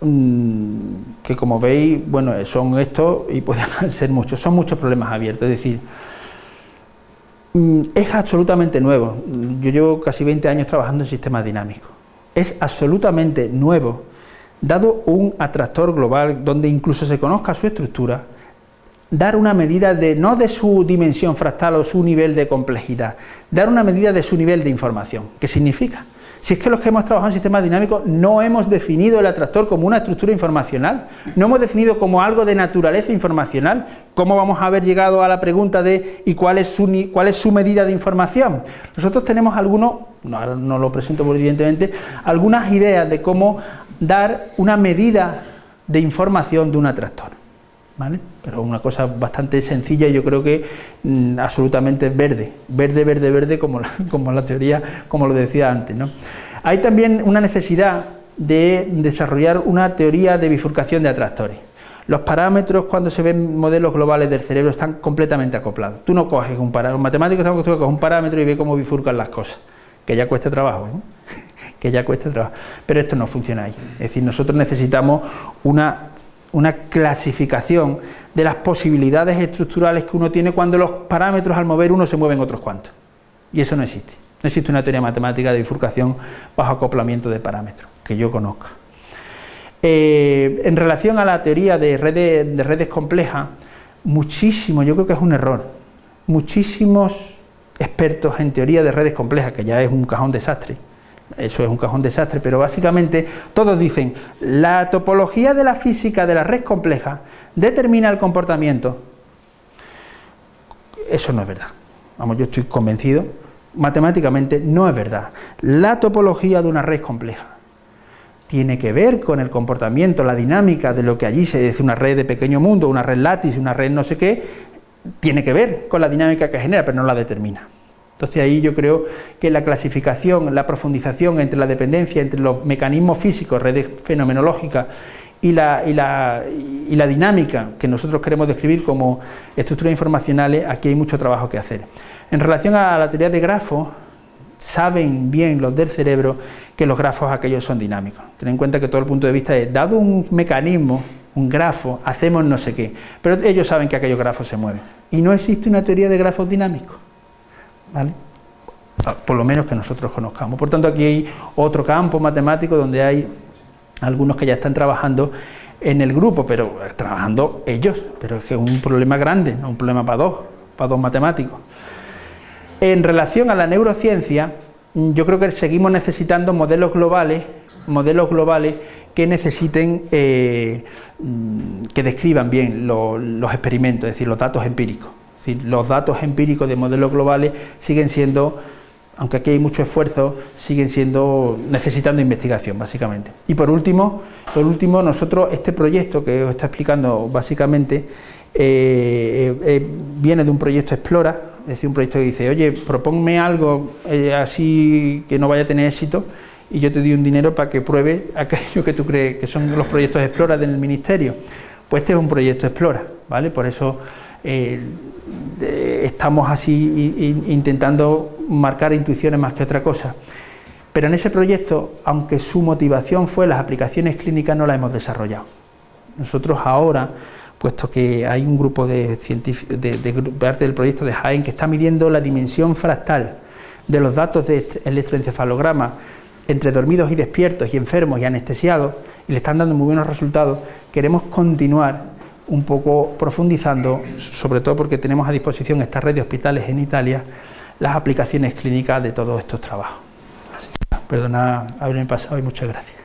mm, que como veis, bueno, son estos y pueden ser muchos, son muchos problemas abiertos, es decir, mm, es absolutamente nuevo. Yo llevo casi 20 años trabajando en sistemas dinámicos es absolutamente nuevo, dado un atractor global donde incluso se conozca su estructura, dar una medida de no de su dimensión fractal o su nivel de complejidad, dar una medida de su nivel de información. ¿Qué significa? Si es que los que hemos trabajado en sistemas dinámicos no hemos definido el atractor como una estructura informacional, no hemos definido como algo de naturaleza informacional, ¿cómo vamos a haber llegado a la pregunta de ¿y cuál es su, cuál es su medida de información? Nosotros tenemos algunos, no, no lo presento muy evidentemente, algunas ideas de cómo dar una medida de información de un atractor. ¿Vale? Pero una cosa bastante sencilla y yo creo que mm, absolutamente verde, verde, verde, verde, como la, como la teoría, como lo decía antes. ¿no? Hay también una necesidad de desarrollar una teoría de bifurcación de atractores. Los parámetros cuando se ven modelos globales del cerebro están completamente acoplados. Tú no coges un parámetro, un matemático está acostumbrado a un parámetro y ve cómo bifurcan las cosas, que ya cuesta trabajo, ¿eh? que ya cuesta trabajo. Pero esto no funciona ahí. Es decir, nosotros necesitamos una una clasificación de las posibilidades estructurales que uno tiene cuando los parámetros al mover uno se mueven otros cuantos. Y eso no existe. No existe una teoría matemática de bifurcación bajo acoplamiento de parámetros, que yo conozca. Eh, en relación a la teoría de redes, de redes complejas, muchísimo, yo creo que es un error, muchísimos expertos en teoría de redes complejas, que ya es un cajón desastre, eso es un cajón desastre, pero básicamente todos dicen, la topología de la física de la red compleja determina el comportamiento. Eso no es verdad, vamos, yo estoy convencido, matemáticamente no es verdad. La topología de una red compleja tiene que ver con el comportamiento, la dinámica de lo que allí se dice una red de pequeño mundo, una red látice, una red no sé qué, tiene que ver con la dinámica que genera, pero no la determina. Entonces ahí yo creo que la clasificación, la profundización entre la dependencia, entre los mecanismos físicos, redes fenomenológicas y la, y la, y la dinámica que nosotros queremos describir como estructuras informacionales, aquí hay mucho trabajo que hacer. En relación a la teoría de grafos, saben bien los del cerebro que los grafos aquellos son dinámicos. Ten en cuenta que todo el punto de vista es, dado un mecanismo, un grafo, hacemos no sé qué, pero ellos saben que aquellos grafos se mueven. Y no existe una teoría de grafos dinámicos. ¿Vale? Ah, por lo menos que nosotros conozcamos. Por tanto, aquí hay otro campo matemático donde hay algunos que ya están trabajando en el grupo, pero eh, trabajando ellos, pero es que es un problema grande, no un problema para dos, para dos matemáticos. En relación a la neurociencia, yo creo que seguimos necesitando modelos globales, modelos globales que necesiten, eh, mm, que describan bien los experimentos, es decir, los datos empíricos los datos empíricos de modelos globales siguen siendo, aunque aquí hay mucho esfuerzo, siguen siendo necesitando investigación, básicamente. Y por último, por último nosotros, este proyecto que os está explicando básicamente, eh, eh, eh, viene de un proyecto Explora, es decir, un proyecto que dice, oye, proponme algo así que no vaya a tener éxito, y yo te doy un dinero para que pruebe aquello que tú crees que son los proyectos Explora del Ministerio. Pues este es un proyecto Explora, ¿vale? Por eso estamos así intentando marcar intuiciones más que otra cosa. Pero en ese proyecto, aunque su motivación fue las aplicaciones clínicas, no la hemos desarrollado. Nosotros ahora, puesto que hay un grupo de científicos, de, parte del proyecto de Jaén que está midiendo la dimensión fractal de los datos de electroencefalograma entre dormidos y despiertos y enfermos y anestesiados, y le están dando muy buenos resultados, queremos continuar un poco profundizando, sobre todo porque tenemos a disposición esta red de hospitales en Italia, las aplicaciones clínicas de todos estos trabajos. Perdona haberme pasado y muchas gracias.